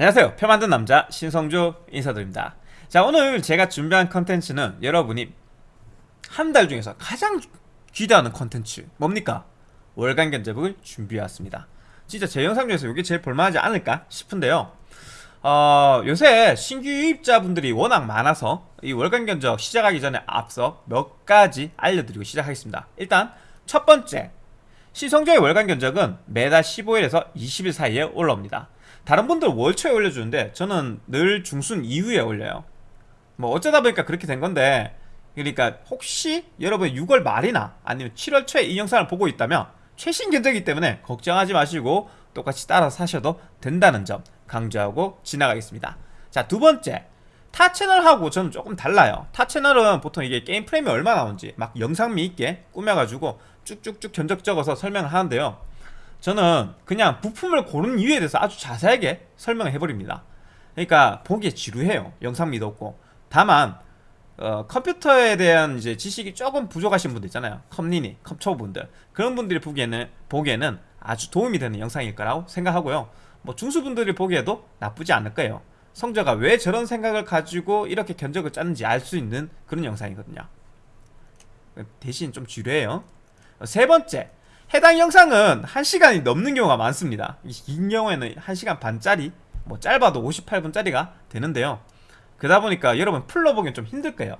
안녕하세요. 표 만든 남자 신성주 인사드립니다. 자 오늘 제가 준비한 컨텐츠는 여러분이 한 달 중에서 가장 기대하는 컨텐츠 뭡니까? 월간 견적을 준비해왔습니다. 진짜 제 영상 중에서 이게 제일 볼만하지 않을까 싶은데요. 어, 요새 신규 유입자분들이 워낙 많아서 이 월간 견적 시작하기 전에 앞서 몇 가지 알려드리고 시작하겠습니다. 일단 첫 번째 시성조의 월간 견적은 매달 15일에서 20일 사이에 올라옵니다 다른 분들 월초에 올려주는데 저는 늘 중순 이후에 올려요. 뭐 어쩌다 보니까 그렇게 된 건데 그러니까 혹시 여러분 6월 말이나 아니면 7월 초에 이 영상을 보고 있다면 최신 견적이기 때문에 걱정하지 마시고 똑같이 따라 사셔도 된다는 점 강조하고 지나가겠습니다. 자 두 번째. 타 채널하고 저는 조금 달라요. 타 채널은 보통 이게 게임 프레임이 얼마 나오는지 막 영상미 있게 꾸며가지고 쭉쭉쭉 견적 적어서 설명을 하는데요 저는 그냥 부품을 고른 이유에 대해서 아주 자세하게 설명을 해버립니다. 그러니까 보기에 지루해요. 영상미도 없고. 다만 어, 컴퓨터에 대한 이제 지식이 조금 부족하신 분들 있잖아요. 컴리니, 컴초분들. 그런 분들이 보기에는 보기에는 아주 도움이 되는 영상일 거라고 생각하고요. 뭐 중수분들이 보기에도 나쁘지 않을 거예요. 성저가 왜 저런 생각을 가지고 이렇게 견적을 짰는지 알 수 있는 그런 영상이거든요. 대신 좀 지루해요. 세 번째 해당 영상은 1시간이 넘는 경우가 많습니다. 긴 경우에는 1시간 반짜리 뭐 짧아도 58분짜리가 되는데요. 그러다 보니까 여러분 풀로 보기엔 좀 힘들 거예요.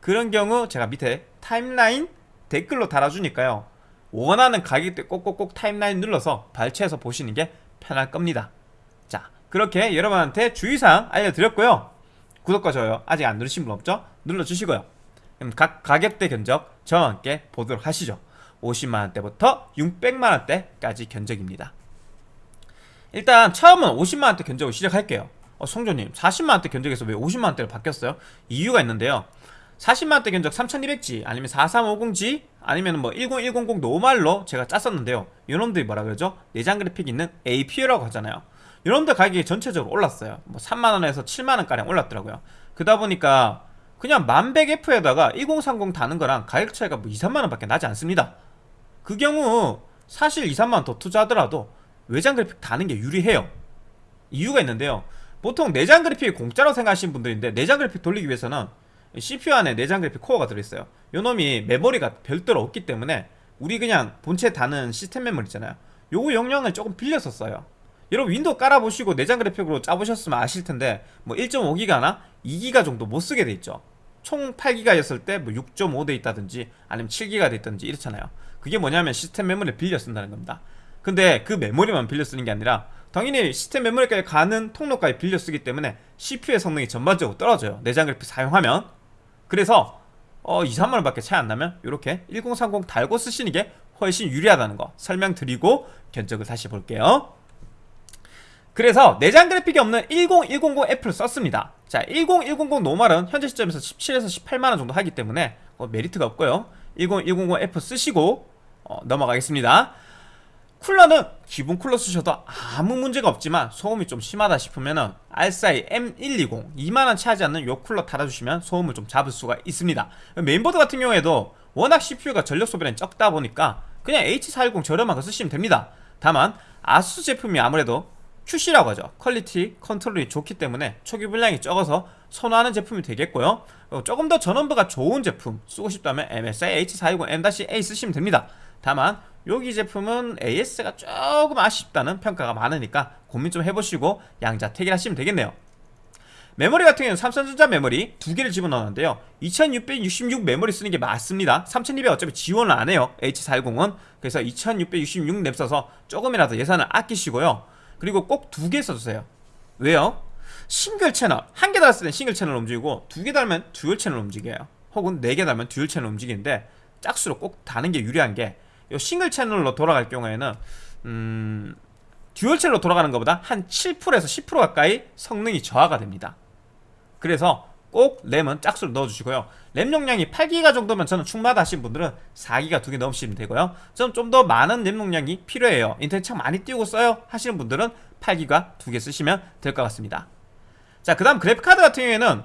그런 경우 제가 밑에 타임라인 댓글로 달아주니까요. 원하는 가격대 꼭꼭꼭 타임라인 눌러서 발췌해서 보시는 게 편할 겁니다. 자 그렇게 여러분한테 주의사항 알려드렸고요. 구독과 좋아요 아직 안 누르신 분 없죠? 눌러주시고요. 그럼 각 가격대 견적 저와 함께 보도록 하시죠 50만원대부터 600만원대까지 견적입니다. 일단 처음은 50만원대 견적을 시작할게요. 어, 성조님 40만원대 견적에서 왜 50만원대로 바뀌었어요? 이유가 있는데요. 40만원대 견적 3200G 아니면 4350G 아니면 뭐 10100 노말로 제가 짰었는데요. 이놈들이 뭐라 그러죠? 내장 그래픽 있는 APU라고 하잖아요. 이놈들 가격이 전체적으로 올랐어요. 뭐 3만원에서 7만원가량 올랐더라고요. 그러다 보니까 그냥 1100F에다가 1030 다는 거랑 가격 차이가 뭐 2, 3만원 밖에 나지 않습니다 그 경우 사실 2, 3만원 더 투자하더라도 외장 그래픽 다는 게 유리해요. 이유가 있는데요. 보통 내장 그래픽이 공짜로 생각하시는 분들인데 내장 그래픽 돌리기 위해서는 CPU 안에 내장 그래픽 코어가 들어있어요. 요놈이 메모리가 별도로 없기 때문에 우리 그냥 본체 다는 시스템 메모리 있잖아요. 요거 용량을 조금 빌려서 써요. 여러분 윈도우 깔아보시고 내장 그래픽으로 짜보셨으면 아실텐데 뭐 1.5기가나 2기가 정도 못쓰게 돼있죠. 총 8기가였을 때 뭐 6.5 돼 있다든지 아니면 7기가 돼 있다든지 이렇잖아요 그게 뭐냐면 시스템 메모리를 빌려 쓴다는 겁니다. 근데 그 메모리만 빌려 쓰는 게 아니라 당연히 시스템 메모리까지 가는 통로까지 빌려 쓰기 때문에 CPU의 성능이 전반적으로 떨어져요. 내장 그래픽 사용하면. 그래서 어 2, 3만원 밖에 차이 안 나면 이렇게 1030 달고 쓰시는 게 훨씬 유리하다는 거 설명드리고 견적을 다시 볼게요. 그래서 내장 그래픽이 없는 10100F를 썼습니다. 자 10100 normal은 현재 시점에서 17에서 18만원 정도 하기 때문에 어, 메리트가 없고요. 10100F 쓰시고 어, 넘어가겠습니다. 쿨러는 기본 쿨러 쓰셔도 아무 문제가 없지만 소음이 좀 심하다 싶으면은 알싸이 M120 2만원 하지 않는 요 쿨러 달아주시면 소음을 좀 잡을 수가 있습니다. 메인보드 같은 경우에도 워낙 CPU가 전력 소비량이 적다 보니까 그냥 H410 저렴한 거 쓰시면 됩니다. 다만 아수스 제품이 아무래도 QC라고 하죠. quality control이 좋기 때문에 초기 불량이 적어서 선호하는 제품이 되겠고요. 조금 더 전원부가 좋은 제품 쓰고 싶다면 MSI H420M-A 쓰시면 됩니다 다만 여기 제품은 AS가 조금 아쉽다는 평가가 많으니까 고민 좀 해보시고 양자택일 하시면 되겠네요. 메모리 같은 경우는 삼성전자 메모리 두 개를 집어넣었는데요. 2666 메모리 쓰는 게 맞습니다. 3200 어차피 지원을 안 해요. H410은. 그래서 2666램 써서 조금이라도 예산을 아끼시고요. 그리고 꼭 두 개 써주세요. 왜요? 싱글 채널. 한 개 달았을 땐 싱글 채널 움직이고 두 개 달면 듀얼 채널 움직여요. 혹은 네 개 달면 듀얼 채널 움직이는데 짝수로 꼭 다는 게 유리한 게 싱글 채널로 돌아갈 경우에는 음, 듀얼 채널로 돌아가는 것보다 한 7%에서 10% 가까이 성능이 저하가 됩니다. 그래서 꼭 램은 짝수로 넣어주시고요. 램 용량이 8기가 정도면 저는 충분하다 하신 분들은 4기가 두 개 넣으시면 되고요. 저는 좀 더 많은 램 용량이 필요해요. 인터넷 참 많이 띄우고 써요 하시는 분들은 8기가 두 개 쓰시면 될 것 같습니다. 자 그 다음 그래픽카드 같은 경우에는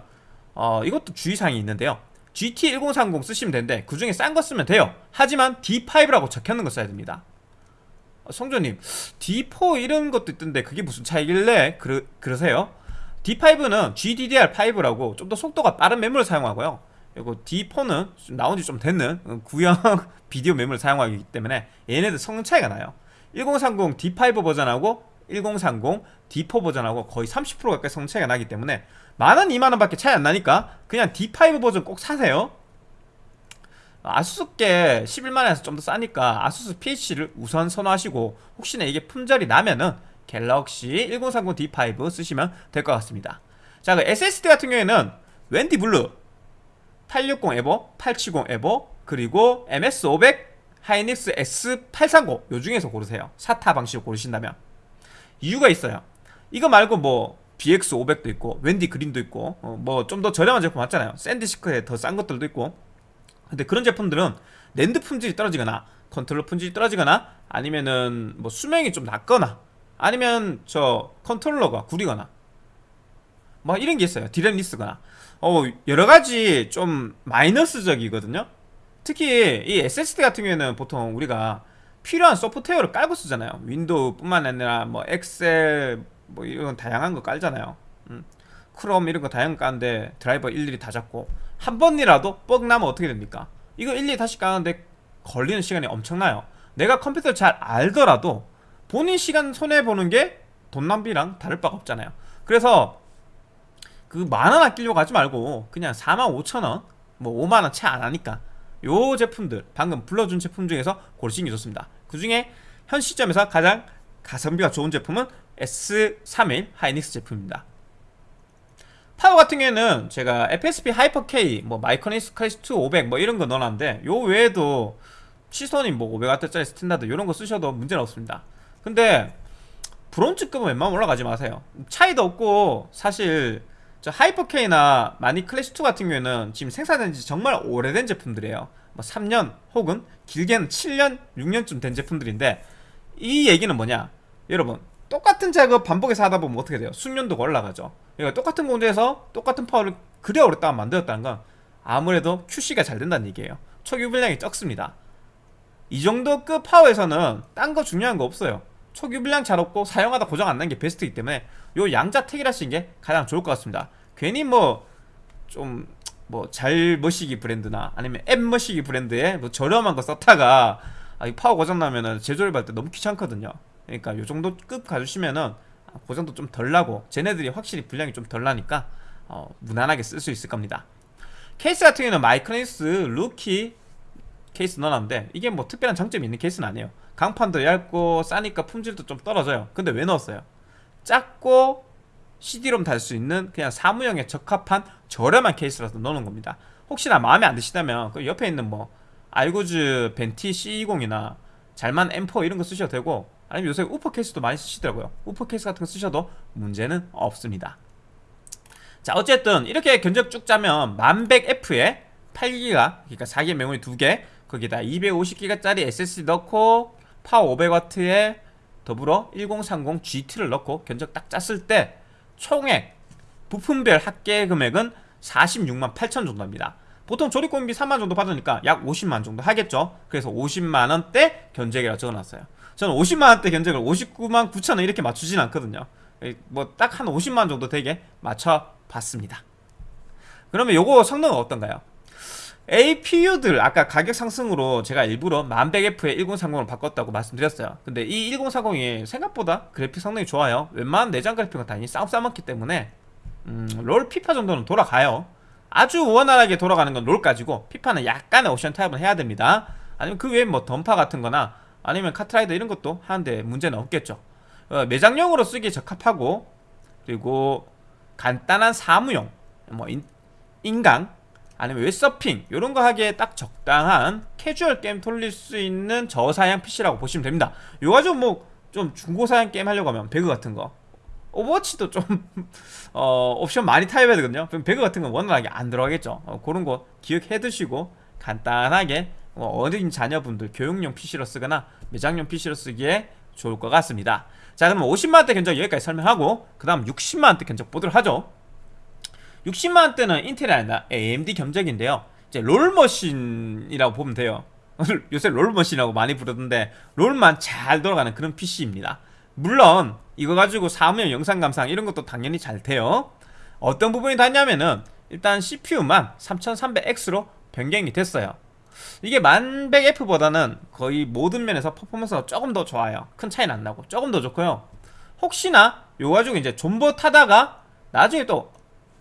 어, 이것도 주의사항이 있는데요 GT1030 쓰시면 되는데 그 중에 싼 거 쓰면 돼요. 하지만 D5라고 적혀있는 거 써야 됩니다. 어, 성조님 D4 이런 것도 있던데 그게 무슨 차이길래 그러, 그러세요? D5는 GDDR5라고 좀 더 속도가 빠른 메모를 사용하고요. 그리고 D4는 나온 지 좀 됐는 어, 구형 비디오 메모를 사용하기 때문에 얘네들 성능 차이가 나요. 1030 D5 버전하고 1030 D4 버전하고 거의 30% 가까이 성능 차이가 나기 때문에 만원 2만원 밖에 차이 안 나니까 그냥 D5 버전 꼭 사세요. 아수스 게 11만원에서 좀 더 싸니까 아수스 PH를 우선 선호하시고 혹시나 이게 품절이 나면은 갤럭시 1030 D5 쓰시면 될 것 같습니다. 자, 그 SSD 같은 경우에는 웬디 블루 860 EVO, 870 EVO, 그리고 MX500, 하이닉스 S31 요 중에서 고르세요. SATA 방식으로 고르신다면. 이유가 있어요. 이거 말고 뭐 BX500도 있고 웬디 그린도 있고 어, 뭐 좀 더 저렴한 제품 맞잖아요. 샌디스크에 더 싼 것들도 있고. 근데 그런 제품들은 랜드 품질이 떨어지거나 컨트롤러 품질이 떨어지거나 아니면은 뭐 수명이 좀 낮거나 아니면 저 컨트롤러가 구리거나 뭐 이런 게 있어요. DRAM less거나. 어 여러 가지 좀 마이너스적이거든요. 특히 이 SSD 같은 경우에는 보통 우리가 필요한 소프트웨어를 깔고 쓰잖아요. 윈도우 뿐만 아니라 뭐 엑셀 뭐 이런 다양한 거 깔잖아요 음. 크롬 이런 거 다양한 거 까는데 드라이버 일일이 다 잡고 한 번이라도 뻑 나면 어떻게 됩니까? 이거 일일이 다시 까는데 걸리는 시간이 엄청나요 내가 컴퓨터를 잘 알더라도 본인 시간 손해보는 게 돈 낭비랑 다를 바가 없잖아요 그래서 그 만원 아끼려고 하지 말고 그냥 4만 5천원 뭐 5만원 채 안 하니까 요 제품들 방금 불러준 제품 중에서 고르시는 게 좋습니다 그 중에 현 시점에서 가장 가성비가 좋은 제품은 S31 하이닉스 제품입니다. 파워 같은 경우에는 제가 FSP 하이퍼 K, 뭐 마이크로닉스 클래식 2 500 뭐 이런 거 넣어놨는데 요 외에도 시소닉 뭐 500W짜리 스탠다드 이런 거 쓰셔도 문제는 없습니다. 근데 브론즈급은 웬만하면 올라가지 마세요. 차이도 없고 사실 저 하이퍼K나 마닉 클래식2 같은 경우에는 지금 생산된 지 정말 오래된 제품들이에요. 뭐 3년 혹은 길게는 7년, 6년쯤 된 제품들인데 이 얘기는 뭐냐? 여러분 똑같은 작업 반복해서 하다 보면 어떻게 돼요? 숙련도가 올라가죠. 그러니까 똑같은 공제에서 똑같은 파워를 그래 오랫동안 만들었다는 건 아무래도 QC가 잘 된다는 얘기예요. 초기 분량이 적습니다. 이 정도 급 파워에서는 딴 거 중요한 거 없어요. 초기 분량 잘 없고 사용하다 고장 안 난 게 베스트이기 때문에 요 양자택일 하시는 게 가장 좋을 것 같습니다. 괜히 뭐 좀 뭐 잘 머시기 브랜드나 아니면 앱 머시기 브랜드에 뭐 저렴한 거 썼다가 아, 이 파워 고장 나면은 재조립할 때 너무 귀찮거든요 그러니까 요 정도 급 가주시면은 고장도 좀 덜 나고 쟤네들이 확실히 불량이 좀 덜 나니까 어, 무난하게 쓸 수 있을 겁니다. 케이스 같은 경우는 마이크로닉스 루키 케이스 넣어놨는데 이게 뭐 특별한 장점이 있는 케이스는 아니에요. 강판도 얇고 싸니까 품질도 좀 떨어져요. 근데 왜 넣었어요? 작고 CD롬 달 수 있는 그냥 사무용에 적합한 저렴한 케이스라서 넣는 겁니다. 혹시나 마음에 안 드시다면 그 옆에 있는 뭐 아이구주 벤티 C20이나 잘만 M4 이런 거 쓰셔도 되고 아니면 요새 우퍼 케이스도 많이 쓰시더라고요. 우퍼 케이스 같은 거 쓰셔도 문제는 없습니다. 자 어쨌든 이렇게 견적 쭉 짜면 10100F에 8기가 그러니까 4기가 메모리 2개 거기다 250기가짜리 SSD 넣고 파워 500W에 더불어 1030 GT를 넣고 견적 딱 짰을 때 총액 부품별 합계 금액은 46만 8천 정도입니다. 보통 조립공비 3만 정도 받으니까 약 50만 정도 하겠죠. 그래서 50만원대 견적이라고 적어놨어요 저는 50만원대 견적을 59만 9천원 이렇게 맞추진 않거든요. 뭐 딱 한 50만원 정도 되게 맞춰봤습니다. 그러면 요거 성능은 어떤가요? APU들 아까 가격 상승으로 제가 일부러 1100F에 1030을 바꿨다고 말씀드렸어요. 근데 이 1030이 생각보다 그래픽 성능이 좋아요. 웬만한 내장 그래픽은 당연히 싸움 싸먹기 때문에 음, 롤 피파 정도는 돌아가요. 아주 원활하게 돌아가는 건 롤까지고 피파는 약간의 옵션 타협은 해야 됩니다. 아니면 그 외에 뭐 던파 같은 거나 아니면 카트라이더 이런 것도 하는데 문제는 없겠죠. 어, 매장용으로 쓰기에 적합하고 그리고 간단한 사무용 뭐 인, 인강 아니면 웹서핑 이런 거 하기에 딱 적당한 캐주얼 게임 돌릴 수 있는 저사양 PC라고 보시면 됩니다. 요 가지고 뭐 좀 중고사양 게임 하려고 하면 배그 같은 거. 오버워치도 좀 어, 옵션 많이 타협해야 되거든요. 그럼 배그 같은 건 원활하게 안 돌아가겠죠. 어, 그런 거 기억해 두시고 간단하게 어, 어린 자녀분들 교육용 PC로 쓰거나 매장용 PC로 쓰기에 좋을 것 같습니다. 자 그럼 50만원대 견적 여기까지 설명하고 그 다음 60만원대 견적 보도록 하죠. 60만원대는 인텔이 아니라 AMD 견적인데요. 이제 롤머신이라고 보면 돼요. 요새 롤머신이라고 많이 부르던데 롤만 잘 돌아가는 그런 PC입니다. 물론 이거 가지고 사무용 영상 감상 이런 것도 당연히 잘 돼요. 어떤 부분이 닿냐면은 일단 CPU만 3300X로 변경이 됐어요 이게 1100F보다는 거의 모든 면에서 퍼포먼스가 조금 더 좋아요. 큰 차이는 안 나고. 조금 더 좋고요. 혹시나 요 가지고 이제 존버 타다가 나중에 또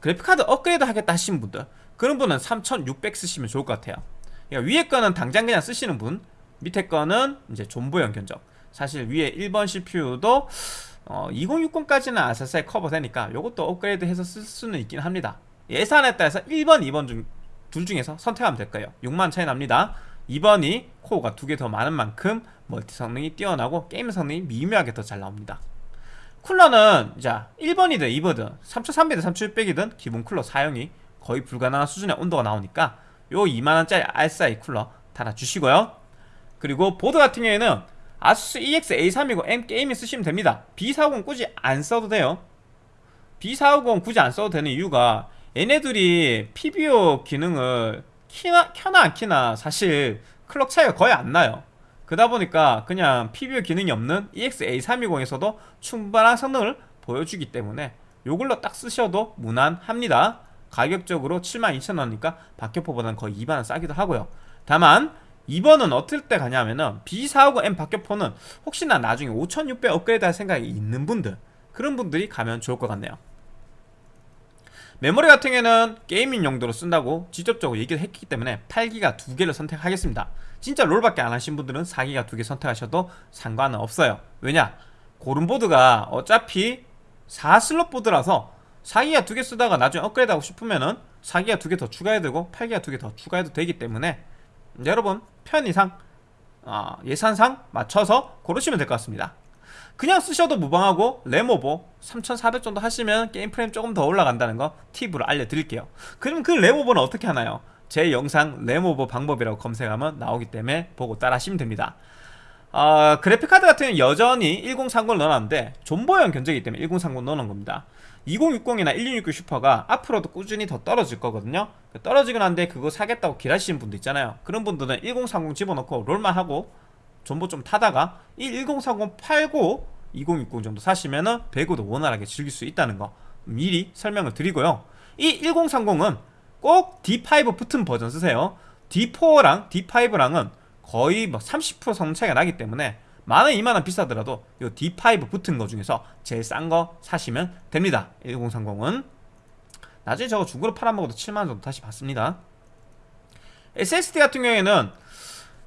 그래픽카드 업그레이드 하겠다 하신 분들 그런 분은 3600 쓰시면 좋을 것 같아요. 그러니까 위에 거는 당장 그냥 쓰시는 분 밑에 거는 이제 존버형 견적 사실 위에 1번 CPU도 어, 2060까지는 아사사에 커버되니까 요것도 업그레이드 해서 쓸 수는 있긴 합니다. 예산에 따라서 1번, 2번 중, 둘 중에서 선택하면 될 거예요? 6만 차이 납니다. 2번이 코어가 두 개 더 많은 만큼 멀티 성능이 뛰어나고 게임 성능이 미묘하게 더 잘 나옵니다. 쿨러는 자 1번이든 2번이든 3300이든 3600이든 기본 쿨러 사용이 거의 불가능한 수준의 온도가 나오니까 요 2만원짜리 RSI 쿨러 달아주시고요. 그리고 보드 같은 경우에는 아수스 EX A320 M 게이밍 쓰시면 됩니다. B450 굳이 안 써도 돼요. B450 굳이 안 써도 되는 이유가 얘네들이 PBO 기능을 키나, 켜나 안 키나 사실 클럭 차이가 거의 안 나요. 그러다 보니까 그냥 PBO 기능이 없는 EX-A320에서도 충분한 성능을 보여주기 때문에 요걸로 딱 쓰셔도 무난합니다. 가격적으로 72,000원이니까 박격포보다는 거의 2만원 싸기도 하고요. 다만 2번은 어떨 때 가냐면은 B450M 박격포는 혹시나 나중에 5600 업그레이드 할 생각이 있는 분들 그런 분들이 가면 좋을 것 같네요 메모리 같은 경우에는 게이밍 용도로 쓴다고 직접적으로 얘기를 했기 때문에 8기가 두 개를 선택하겠습니다. 진짜 롤밖에 안 하신 분들은 4기가 두 개 선택하셔도 상관은 없어요. 왜냐? 고른 보드가 어차피 4슬롯 보드라서 4기가 두 개 쓰다가 나중에 업그레이드 하고 싶으면은 4기가 두 개 더 추가해도 되고 8기가 두 개 더 추가해도 되기 때문에 여러분 편의상 어, 예산상 맞춰서 고르시면 될 것 같습니다 그냥 쓰셔도 무방하고 램오버 3400 정도 하시면 게임 프레임 조금 더 올라간다는 거 팁으로 알려드릴게요. 그럼 그 램오버는 어떻게 하나요? 제 영상 램오버 방법이라고 검색하면 나오기 때문에 보고 따라 하시면 됩니다. 어, 그래픽카드 같은 경우는 여전히 1030을 넣어놨는데 존버형 견적이기 때문에 1030 넣어놓은 겁니다. 2060이나 1660 슈퍼가 앞으로도 꾸준히 더 떨어질 거거든요. 떨어지긴 한데 그거 사겠다고 길하시는 분도 있잖아요. 그런 분들은 1030 집어넣고 롤만 하고 존버 좀 타다가 이 1030 팔고 2060 정도 사시면은 배그도 원활하게 즐길 수 있다는 거 미리 설명을 드리고요. 이 1030은 꼭 D5 붙은 버전 쓰세요. D4랑 D5랑은 거의 뭐30% 성능 차이가 나기 때문에 만원 2만원 비싸더라도 이 D5 붙은 거 중에서 제일 싼 거 사시면 됩니다. 1030은. 나중에 저거 중고로 팔아먹어도 7만원 정도 다시 받습니다. SSD 같은 경우에는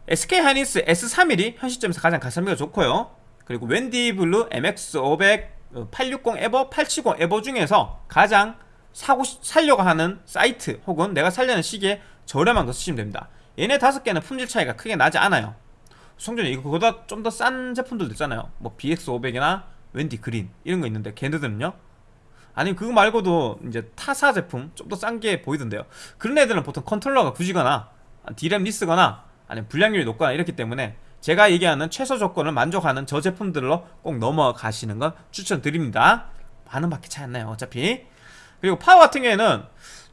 SK 하이닉스 S3일이 현 시점에서 가장 가성비가 좋고요. 그리고 웬디블루 MX500 860 에버 870 에버 중에서 가장 사고 사려고 하는 사이트 혹은 내가 사려는 시기에 저렴한 거 쓰시면 됩니다. 얘네 다섯 개는 품질 차이가 크게 나지 않아요. 성주님 이거보다 좀 더 싼 제품들도 있잖아요. 뭐 BX500이나 웬디 그린 이런 거 있는데 걔네들은요? 아니 그거 말고도 이제 타사 제품 좀 더 싼 게 보이던데요. 그런 애들은 보통 컨트롤러가 구리거나 DRAM less거나 아니면 불량률이 높거나 이렇기 때문에 제가 얘기하는 최소 조건을 만족하는 저 제품들로 꼭 넘어가시는 건 추천드립니다. 만 원밖에 차이 안 나요 어차피. 그리고 파워 같은 경우에는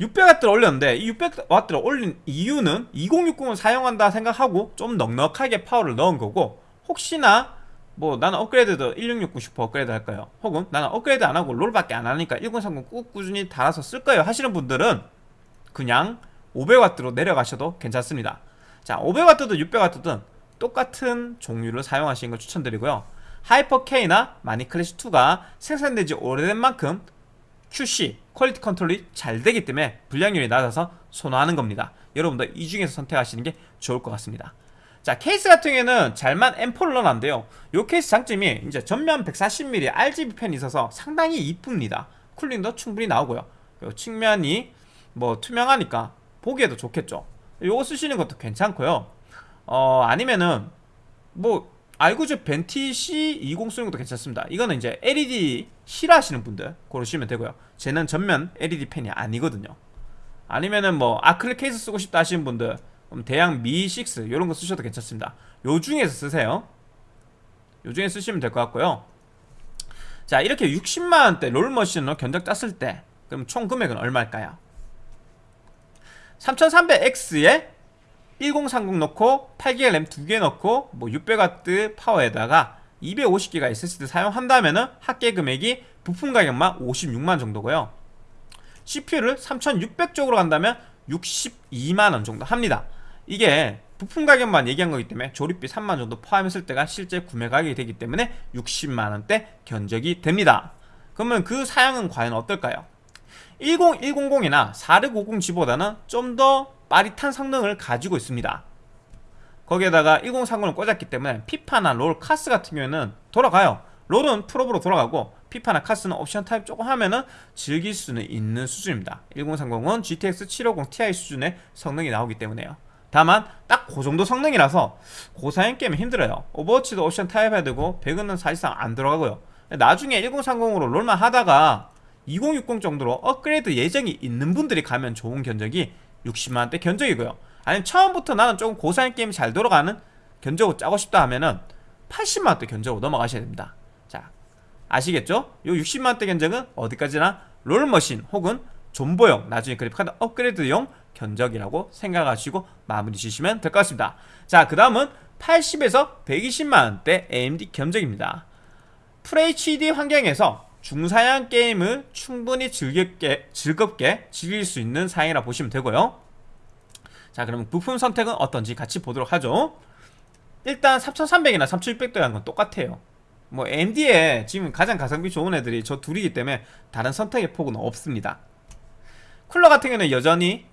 600W를 올렸는데 이 600W를 올린 이유는 2060을 사용한다 생각하고 좀 넉넉하게 파워를 넣은 거고 혹시나 뭐 나는 업그레이드도 1660 슈퍼 업그레이드 할까요? 혹은 나는 업그레이드 안 하고 롤밖에 안 하니까 1030 꾹 꾸준히 달아서 쓸 거예요 하시는 분들은 그냥 500W로 내려가셔도 괜찮습니다 자 500W든 600W든 똑같은 종류를 사용하시는 걸 추천드리고요. 하이퍼K나 마닉 클래식2가 생산되지 오래된 만큼 QC, quality control이 잘 되기 때문에 불량률이 낮아서 선호하는 겁니다. 여러분들 이 중에서 선택하시는 게 좋을 것 같습니다. 자 케이스 같은 경우에는 잘만 M4를 넣어놨는데요. 이 케이스 장점이 이제 전면 140mm RGB 팬이 있어서 상당히 이쁩니다. 쿨링도 충분히 나오고요. 측면이 뭐 투명하니까 보기에도 좋겠죠 요거 쓰시는 것도 괜찮고요. 어 아니면은 뭐 알고즈 벤티 C20 쓰는 것도 괜찮습니다. 이거는 이제 LED 싫어하시는 분들 고르시면 되고요. 쟤는 전면 LED 펜이 아니거든요. 아니면은 뭐 아크릴 케이스 쓰고 싶다 하시는 분들 대양 미6 이런 거 쓰셔도 괜찮습니다. 요 중에서 쓰세요. 요 중에 쓰시면 될 것 같고요. 자 이렇게 60만원대 롤머신으로 견적 땄을 때 그럼 총 금액은 얼마일까요? 3300X에 1030 넣고 8기가 램 2개 넣고 뭐 600W 파워에다가 250기가 SSD 사용한다면은 합계 금액이 부품 가격만 56만 정도고요. CPU를 3600 쪽으로 간다면 62만원 정도 합니다. 이게 부품 가격만 얘기한 거기 때문에 조립비 3만 정도 포함했을 때가 실제 구매 가격이 되기 때문에 60만원대 견적이 됩니다. 그러면 그 사양은 과연 어떨까요? 10100이나 4650G보다는 좀 더 빠릿한 성능을 가지고 있습니다. 거기에다가 1030을 꽂았기 때문에 피파나 롤, 카스 같은 경우에는 돌아가요. 롤은 풀옵으로 돌아가고 피파나 카스는 옵션 타협 조금 하면은 즐길 수는 있는 수준입니다. 1030은 GTX 750 Ti 수준의 성능이 나오기 때문에요. 다만 딱 그 정도 성능이라서 고사양 게임은 힘들어요. 오버워치도 옵션 타협 해야 되고 배그는 사실상 안 돌아가고요. 나중에 1030으로 롤만 하다가 2060 정도로 업그레이드 예정이 있는 분들이 가면 좋은 견적이 60만원대 견적이고요. 아니면 처음부터 나는 조금 고사양 게임이 잘 돌아가는 견적을 짜고 싶다 하면은 80만원대 견적으로 넘어가셔야 됩니다. 자, 아시겠죠? 요 60만원대 견적은 어디까지나 롤머신 혹은 존버용 나중에 그래픽카드 업그레이드용 견적이라고 생각하시고 마무리 지시면 될 것 같습니다 자그 다음은 80에서 120만원대 AMD 견적입니다 FHD 환경에서 중사양 게임을 충분히 즐겁게, 즐겁게 즐길 수 있는 사양이라 보시면 되고요. 자 그러면 부품 선택은 어떤지 같이 보도록 하죠. 일단 3300이나 3600도라는 건 똑같아요. 뭐 AMD에 지금 가장 가성비 좋은 애들이 저 둘이기 때문에 다른 선택의 폭은 없습니다. 쿨러 같은 경우는 여전히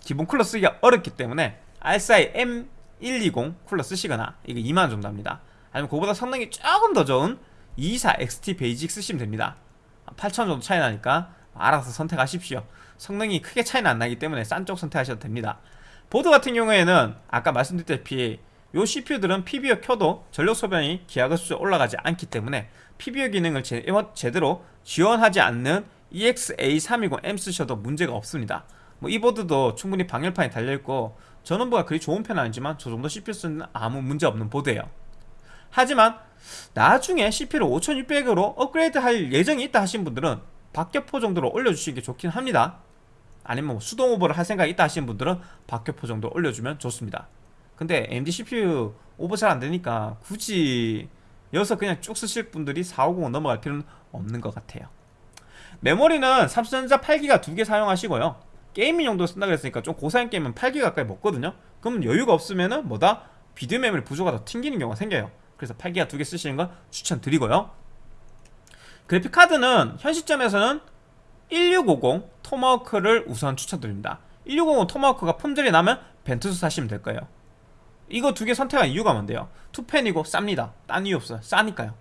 기본 쿨러 쓰기가 어렵기 때문에 RSI M120 쿨러 쓰시거나 이게 2만원 정도 합니다. 아니면 그보다 성능이 조금 더 좋은 24XT 베이직 쓰시면 됩니다. 8,000원 정도 차이 나니까 알아서 선택하십시오. 성능이 크게 차이는 안 나기 때문에 싼 쪽 선택하셔도 됩니다. 보드 같은 경우에는 아까 말씀드렸다시피 요 CPU들은 PBO 켜도 전력 소비가 기하급수로 올라가지 않기 때문에 PBO 기능을 제, 제대로 지원하지 않는 EXA320M 쓰셔도 문제가 없습니다. 뭐 이 보드도 충분히 방열판이 달려있고 전원부가 그리 좋은 편은 아니지만 저 정도 CPU 쓰는 아무 문제 없는 보드예요. 하지만 나중에 CPU를 5600으로 업그레이드 할 예정이 있다 하신 분들은 박격포 정도로 올려주시는 게 좋긴 합니다. 아니면 뭐 수동 오버를 할 생각이 있다 하시는 분들은 박격포 정도 올려주면 좋습니다. 근데 AMD CPU 오버 잘 안되니까 굳이 여기서 그냥 쭉 쓰실 분들이 450 넘어갈 필요는 없는 것 같아요. 메모리는 삼성전자 8기가 두 개 사용하시고요. 게이밍 용도 쓴다 그랬으니까 좀 고사양 게임은 8기 가까이 먹거든요. 그럼 여유가 없으면은 뭐다? 비디오 메모리 부조가 더 튕기는 경우가 생겨요 그래서 8기가 두 개 쓰시는 걸 추천드리고요. 그래픽카드는 현 시점에서는 1650 토마호크를 우선 추천드립니다. 1650 토마호크가 품절이 나면 벤투스 사시면 될 거예요. 이거 두 개 선택한 이유가 뭔데요? 투펜이고 쌉니다. 딴 이유 없어요. 싸니까요.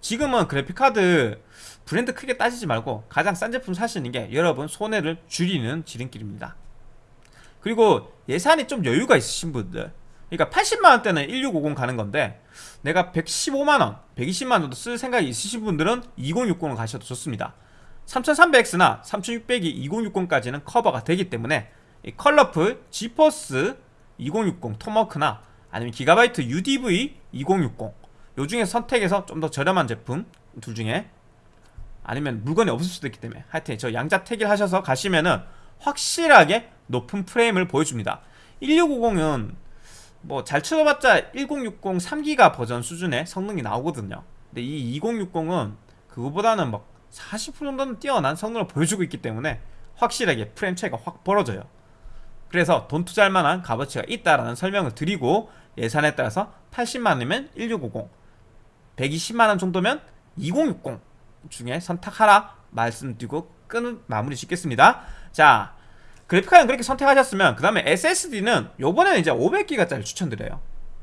지금은 그래픽카드 브랜드 크게 따지지 말고 가장 싼 제품 사시는 게 여러분 손해를 줄이는 지름길입니다. 그리고 예산이 좀 여유가 있으신 분들 그러니까 80만원대는 1650 가는 건데 내가 115만원, 120만원 정도 쓸 생각이 있으신 분들은 2060을 가셔도 좋습니다. 3300X나 3600이 2060까지는 커버가 되기 때문에 컬러풀 지퍼스 2060 토머크나 아니면 기가바이트 UDV 2060 요 중에 선택해서 좀 더 저렴한 제품 둘 중에 아니면 물건이 없을 수도 있기 때문에 하여튼 저 양자 택일 하셔서 가시면은 확실하게 높은 프레임을 보여줍니다. 1650은 뭐 잘 쳐봤자 1060 3기가 버전 수준의 성능이 나오거든요. 근데 이 2060은 그거보다는 막 40% 정도는 뛰어난 성능을 보여주고 있기 때문에 확실하게 프레임 차이가 확 벌어져요. 그래서 돈 투자할 만한 값어치가 있다라는 설명을 드리고 예산에 따라서 80만원이면 1650 120만원 정도면 2060 중에 선택하라 말씀드리고 끄는 마무리 짓겠습니다. 자 그래픽카드는 그렇게 선택하셨으면 그 다음에 SSD는 요번에는 이제 500기가짜리 추천드려요.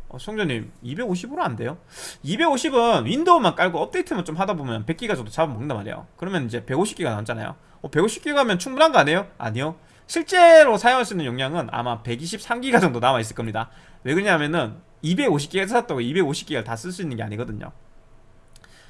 어, 성전님 250으로 안 돼요? 250은 윈도우만 깔고 업데이트만 좀 하다 보면 100기가 정도 잡아먹는단 말이에요. 그러면 이제 150기가 남잖아요. 어, 150기가면 충분한 거 아니에요? 아니요. 실제로 사용할 수 있는 용량은 아마 123기가 정도 남아있을 겁니다. 왜 그러냐면은 250기가 샀다고 250기가를 다 쓸 수 있는 게 아니거든요.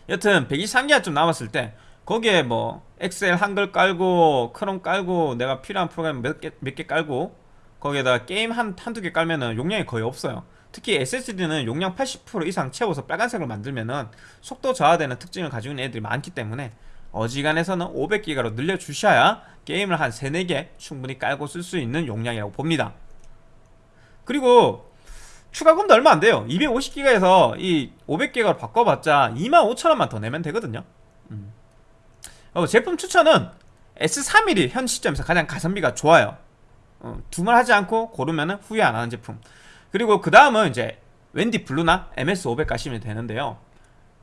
여튼 123기가 좀 남았을 때 거기에 뭐 엑셀 한글 깔고 크롬 깔고 내가 필요한 프로그램 몇 개 몇 개 깔고 거기에다가 게임 한, 한두 개 깔면은 용량이 거의 없어요. 특히 SSD는 용량 80% 이상 채워서 빨간색으로 만들면은 속도 저하되는 특징을 가지고 있는 애들이 많기 때문에 어지간해서는 500기가로 늘려주셔야 게임을 한 3, 4개 충분히 깔고 쓸 수 있는 용량이라고 봅니다. 그리고 추가금도 얼마 안 돼요. 250기가에서 이 500기가로 바꿔봤자 25,000원만 더 내면 되거든요. 음. 어, 제품 추천은 S31이 현 시점에서 가장 가성비가 좋아요. 어, 두말하지 않고 고르면 후회 안 하는 제품. 그리고 그 다음은 이제 웬디 블루나 MS500 가시면 되는데요.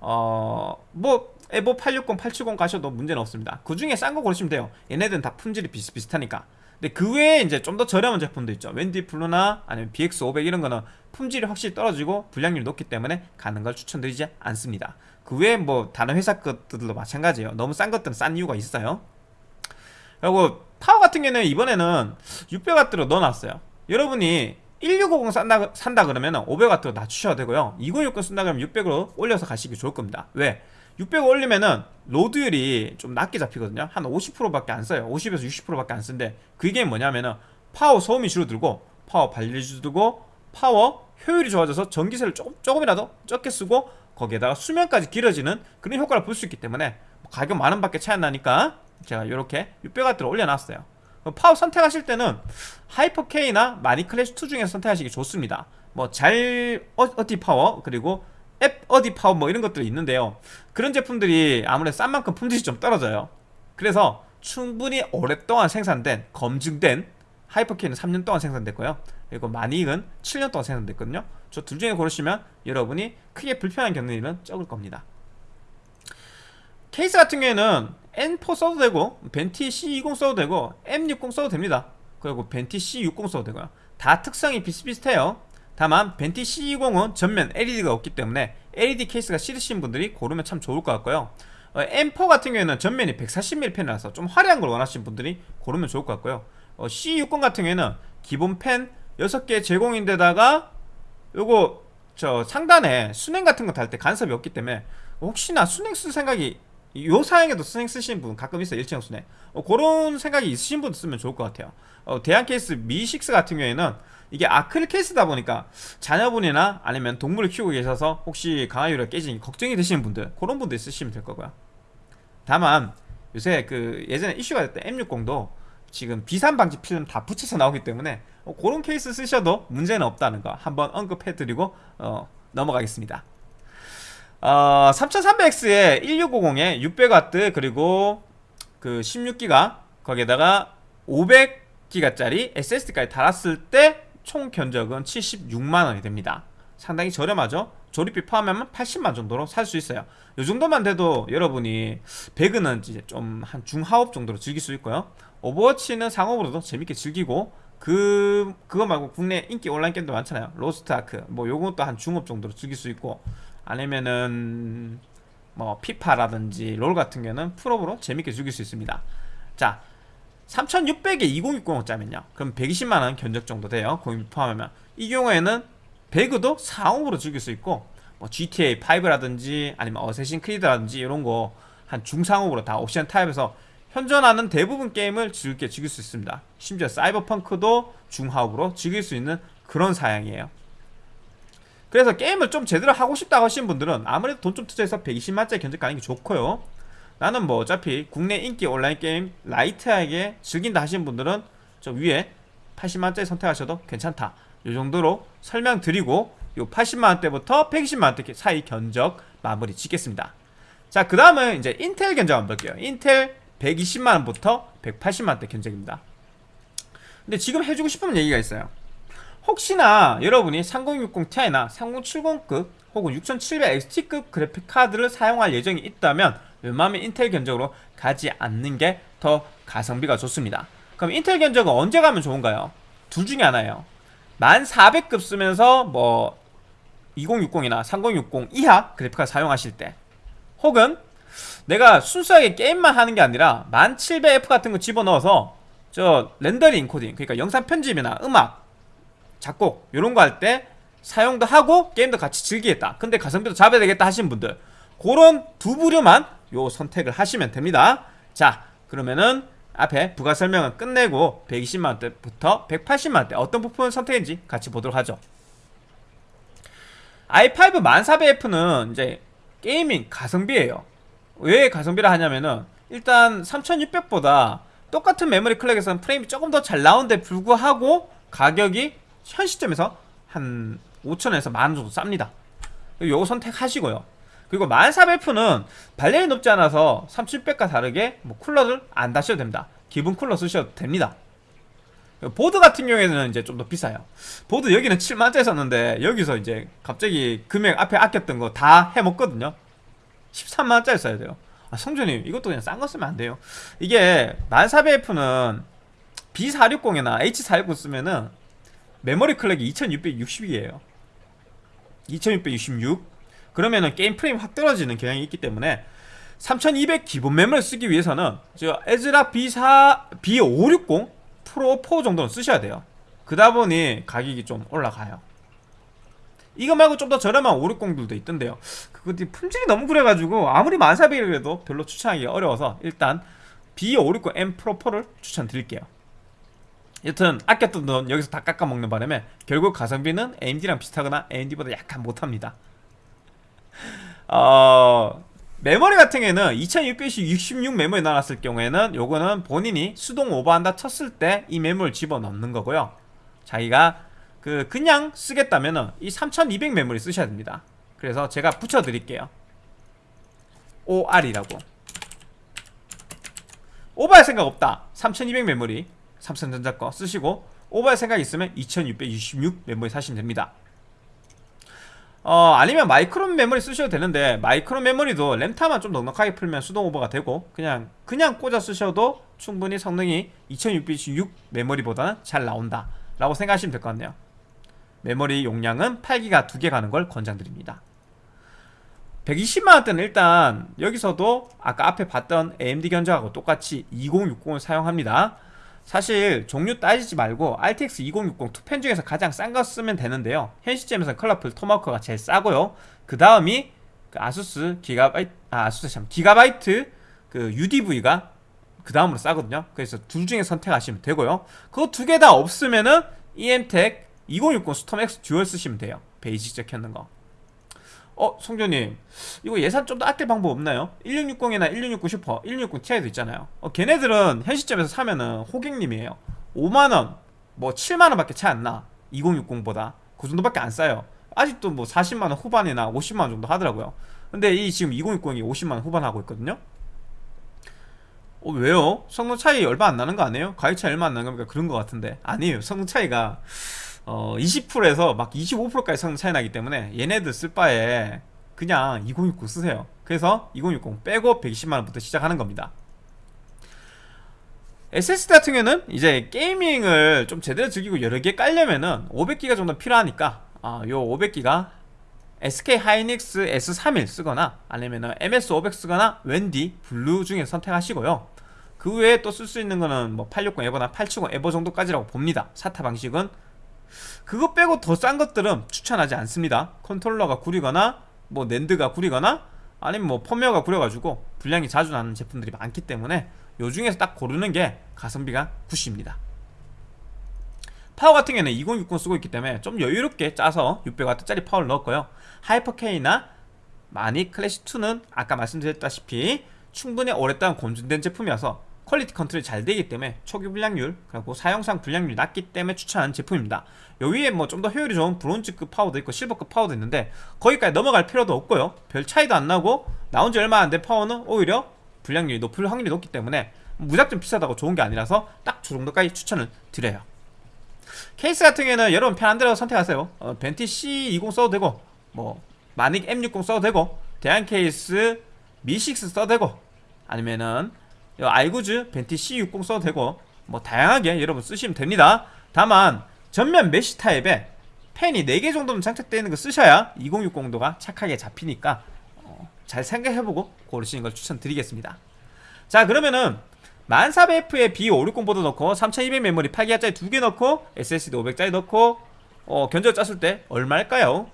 어뭐 에보 860, 870 가셔도 문제는 없습니다. 그 중에 싼 거 고르시면 돼요. 얘네들은 다 품질이 비슷비슷하니까. 근데 그 외에 이제 좀 더 저렴한 제품도 있죠. 웬디 블루나 아니면 BX500 이런 거는 품질이 확실히 떨어지고 불량률이 높기 때문에 가는 걸 추천드리지 않습니다 그 외에 뭐 다른 회사 것들도 마찬가지예요. 너무 싼 것들은 싼 이유가 있어요. 그리고 파워 같은 경우는 이번에는 600W로 넣어놨어요. 여러분이 1650 산다, 산다 그러면 500W로 낮추셔야 되고요. 2060 쓴다 그러면 600으로 올려서 가시기 좋을 겁니다. 왜? 600 올리면은 로드율이 좀 낮게 잡히거든요. 한 50%밖에 안 써요. 50에서 60%밖에 안 쓰는데 그게 뭐냐면은 파워 소음이 줄어들고 파워 발열이 줄어들고 파워 효율이 좋아져서 전기세를 조금, 조금이라도 적게 쓰고 거기에다가 수명까지 길어지는 그런 효과를 볼 수 있기 때문에 가격 만원 밖에 차이 안 나니까 제가 이렇게 600W를 올려놨어요. 파워 선택하실 때는 하이퍼K나 마닉 클래식2 중에서 선택하시기 좋습니다. 뭐 잘 어디 파워 그리고 앱 어디 파워 뭐 이런 것들이 있는데요. 그런 제품들이 아무래도 싼 만큼 품질이 좀 떨어져요. 그래서 충분히 오랫동안 생산된 검증된 하이퍼K는 3년 동안 생산됐고요. 그리고 마닉은 7년 동안 생산됐거든요 저 둘 중에 고르시면 여러분이 크게 불편함 겪는 일은 적을 겁니다. 케이스 같은 경우에는 N4 써도 되고 벤티 C20 써도 되고 M60 써도 됩니다. 그리고 벤티 C60 써도 되고요. 다 특성이 비슷비슷해요. 다만 벤티 C20은 전면 LED가 없기 때문에 LED 케이스가 싫으신 분들이 고르면 참 좋을 것 같고요. 어, M4 같은 경우에는 전면이 140mm 팬이라서 좀 화려한 걸 원하시는 분들이 고르면 좋을 것 같고요. 어, C60 같은 경우에는 기본 팬 6개 제공인데다가 요거 저 상단에 순행 같은 거 달 때 간섭이 없기 때문에 혹시나 순행 쓸 생각이 요 사양에도 순행 쓰시는 분 가끔 있어요 일체형 순행. 어, 그런 생각이 있으신 분 쓰면 좋을 것 같아요. 어, 대한 케이스 미6 같은 경우에는 이게 아크릴 케이스다 보니까 자녀분이나 아니면 동물을 키우고 계셔서 혹시 강화유리가 깨지니 걱정이 되시는 분들 그런 분들 쓰시면 될 거고요. 다만 요새 그 예전에 이슈가 됐던 M60도 지금 비산 방지 필름 다 붙여서 나오기 때문에 어, 그런 케이스 쓰셔도 문제는 없다는 거 한번 언급해드리고 어, 넘어가겠습니다. 어, 3300X에 1650에 600W 그리고 그 16기가 거기에다가 500기가짜리 SSD까지 달았을 때 총 견적은 76만원이 됩니다. 상당히 저렴하죠? 조립비 포함하면 80만 정도로 살 수 있어요. 이 정도만 돼도 여러분이 배그는 이제 좀 한 중하업 정도로 즐길 수 있고요. 오버워치는 상옵으로도 재밌게 즐기고 그 그거 말고 국내 인기 온라인 게임도 많잖아요. 로스트 아크. 뭐 요것도 한 중옵 정도로 즐길 수 있고. 아니면은 뭐 피파라든지 롤 같은 경우는 풀옵으로 재밌게 즐길 수 있습니다. 자 3600에 2060 짜면요. 그럼 120만원 견적 정도 돼요. 공임 포함하면. 이 경우에는 배그도 상옵으로 즐길 수 있고 뭐 GTA 5라든지 아니면 어쌔신 크리드라든지 이런 거 한 중상업으로 다 옵션 타입에서 현존하는 대부분 게임을 즐겁게 즐길 수 있습니다. 심지어 사이버펑크도 중하업으로 즐길 수 있는 그런 사양이에요. 그래서 게임을 좀 제대로 하고 싶다 하시는 분들은 아무래도 돈 좀 투자해서 120만짜리 견적 가는 게 좋고요. 나는 뭐 어차피 국내 인기 온라인 게임 라이트하게 즐긴다 하시는 분들은 저 위에 80만원짜리 선택하셔도 괜찮다. 이 정도로 설명드리고 요 80만원대부터 120만원대 사이 견적 마무리 짓겠습니다. 자 그 다음은 이제 인텔 견적 한번 볼게요. 인텔 120만원부터 180만원대 견적입니다. 근데 지금 해주고 싶은 얘기가 있어요. 혹시나 여러분이 3060 Ti나 3070급 혹은 6700XT급 그래픽 카드를 사용할 예정이 있다면 웬만하면 인텔 견적으로 가지 않는 게 더 가성비가 좋습니다. 그럼 인텔 견적은 언제 가면 좋은가요? 둘 중에 하나예요. 1400급 쓰면서 뭐 2060이나 3060 이하 그래픽카드 사용하실 때 혹은 내가 순수하게 게임만 하는 게 아니라 1700F 같은 거 집어넣어서 저 렌더링 인코딩 그러니까 영상 편집이나 음악 작곡 이런 거 할 때 사용도 하고 게임도 같이 즐기겠다. 근데 가성비도 잡아야 되겠다 하시는 분들 그런 두 부류만 요 선택을 하시면 됩니다. 자 그러면은 앞에 부가 설명은 끝내고 120만원대부터 180만원대 어떤 부품을 선택했는지 같이 보도록 하죠. i5 1400F는 이제 gaming 가성비예요 왜 가성비라 하냐면은 일단 3600보다 똑같은 메모리 clock에서는 프레임이 조금 더 잘 나오는데 불구하고 가격이 현 시점에서 한 5천원에서 만원 정도 쌉니다. 요거 선택하시고요. 그리고 1400F는 발열이 높지 않아서 3600과 다르게 뭐 쿨러를 안 다셔도 됩니다. 기본 쿨러 쓰셔도 됩니다. 보드 같은 경우에는 이제 좀 더 비싸요. 보드 여기는 7만원짜리 샀는데 여기서 이제 갑자기 금액 앞에 아꼈던 거 다 해먹거든요 13만원짜리 써야 돼요. 아 성조님 이것도 그냥 싼 거 쓰면 안 돼요. 이게 1400F는 B460이나 H460 쓰면은 메모리 clock이 2660이에요. 2666 그러면은 게임 프레임 확 떨어지는 경향이 있기 때문에 3200 기본 메모리 쓰기 위해서는 저 ASRock B4 B560 프로 4 정도는 쓰셔야 돼요. 그다 보니 가격이 좀 올라가요 이거 말고 좀 더 저렴한 560들도 있던데요. 그것도 품질이 너무 그래가지고 아무리 만사비라도 별로 추천하기 어려워서 일단 B560M 프로 4를 추천드릴게요. 여튼 아꼈던 돈 여기서 다 깎아먹는 바람에 결국 가성비는 AMD랑 비슷하거나 AMD보다 약간 못합니다. 어... 메모리 같은 경우에는 2666 메모리 나눴을 경우에는 요거는 본인이 수동 오버한다 쳤을 때 이 메모를 집어넣는 거고요. 자기가 그 그냥 쓰겠다면은 이3200 메모리 쓰셔야 됩니다. 그래서 제가 붙여드릴게요. OR이라고. 오버할 생각 없다. 3200 메모리 삼성전자 거 쓰시고 오버할 생각 있으면 2666 메모리 사시면 됩니다. 어 아니면 마이크론 메모리 쓰셔도 되는데 마이크론 메모리도 램타만 좀 넉넉하게 풀면 수동 오버가 되고 그냥 그냥 꽂아 쓰셔도 충분히 성능이 2666 메모리보다는 잘 나온다 라고 생각하시면 될 것 같네요 메모리 용량은 8기가 두개 가는 걸 권장드립니다. 120만원대는 일단 여기서도 아까 앞에 봤던 AMD 견적하고 똑같이 2060을 사용합니다. 사실 종류 따지지 말고 RTX 2060 투펜 중에서 가장 싼 거 쓰면 되는데요. 현 시점에서 컬러풀 토마호크가 제일 싸고요. 그 다음이 그 아수스 기가바이트 아 아수스 참 기가바이트 그 UDV가 그 다음으로 싸거든요. 그래서 둘 중에 선택하시면 되고요. 그거 두 개 다 없으면은 EMTEC 2060 STORM X Dual 쓰시면 돼요. Basic 적혀있는 거. 어, 성조님. 이거 예산 좀 더 아낄 방법 없나요? 1660이나 1660 슈퍼, 1660 Ti도 있잖아요. 어, 걔네들은 현 시점에서 사면은 호객님이에요. 5만원, 뭐 7만원 밖에 차이 안나 2060보다. 그 정도밖에 안 싸요. 아직도 뭐 40만원 후반이나 50만원 정도 하더라고요. 근데 이 지금 2060이 50만원 후반 하고 있거든요. 어, 왜요? 성능 차이 얼마 안 나는 거 아니에요? 가격 차이 얼마 안 나는 겁니까? 그런 거 같은데. 아니에요. 성능 차이가 어, 20%에서 막 25%까지 성능 차이 나기 때문에 얘네들 쓸 바에 그냥 2060 쓰세요. 그래서 2060 빼고 120만원부터 시작하는 겁니다. SSD 같은 경우는 이제 게이밍을 좀 제대로 즐기고 여러 개 깔려면은 500기가 정도 필요하니까 아, 요 500기가 SK 하이닉스 S31 쓰거나 아니면은 MS500 쓰거나 WD Blue 중에 선택하시고요. 그 외에 또 쓸 수 있는 거는 뭐 860 EVO나 870 EVO 정도까지라고 봅니다. SATA 방식은 그거 빼고 더 싼 것들은 추천하지 않습니다. controller가 구리거나 뭐 NAND가 구리거나 아니면 뭐 펌웨어가 구려가지고 불량이 자주 나는 제품들이 많기 때문에 요 중에서 딱 고르는 게 가성비가 good입니다. 파워 같은 경우는 2060 쓰고 있기 때문에 좀 여유롭게 짜서 600W짜리 파워를 넣었고요. 하이퍼K나 마닉 클래식2는 아까 말씀드렸다시피 충분히 오랫동안 검증된 제품이어서 quality control이 잘 되기 때문에 초기 불량률 그리고 사용상 불량률이 낮기 때문에 추천하는 제품입니다. 여기에 뭐 좀 더 효율이 좋은 브론즈급 파워도 있고 실버급 파워도 있는데 거기까지 넘어갈 필요도 없고요. 별 차이도 안 나고 나온 지 얼마 안 된 파워는 오히려 불량률이 높을 확률이 높기 때문에 무작정 비싸다고 좋은 게 아니라서 딱 저 정도까지 추천을 드려요. 케이스 같은 경우에는 여러분 편한 대로 선택하세요. 어, 벤티 C20 써도 되고 뭐 마닉 M60 써도 되고 대양 케이스 미6 써도 되고 아니면은 아이구주 벤티 C60 써도 되고 뭐 다양하게 여러분 쓰시면 됩니다. 다만 전면 mesh 타입에 팬이 4개 정도는 장착되어 있는 거 쓰셔야 2060 온도가 착하게 잡히니까 어, 잘 생각해보고 고르시는 걸 추천드리겠습니다. 자 그러면은 1400F에 B560 보드 넣고 3200 메모리 8기가짜리 2개 넣고 SSD 500짜리 넣고 어, 견적 짰을 때 얼마일까요?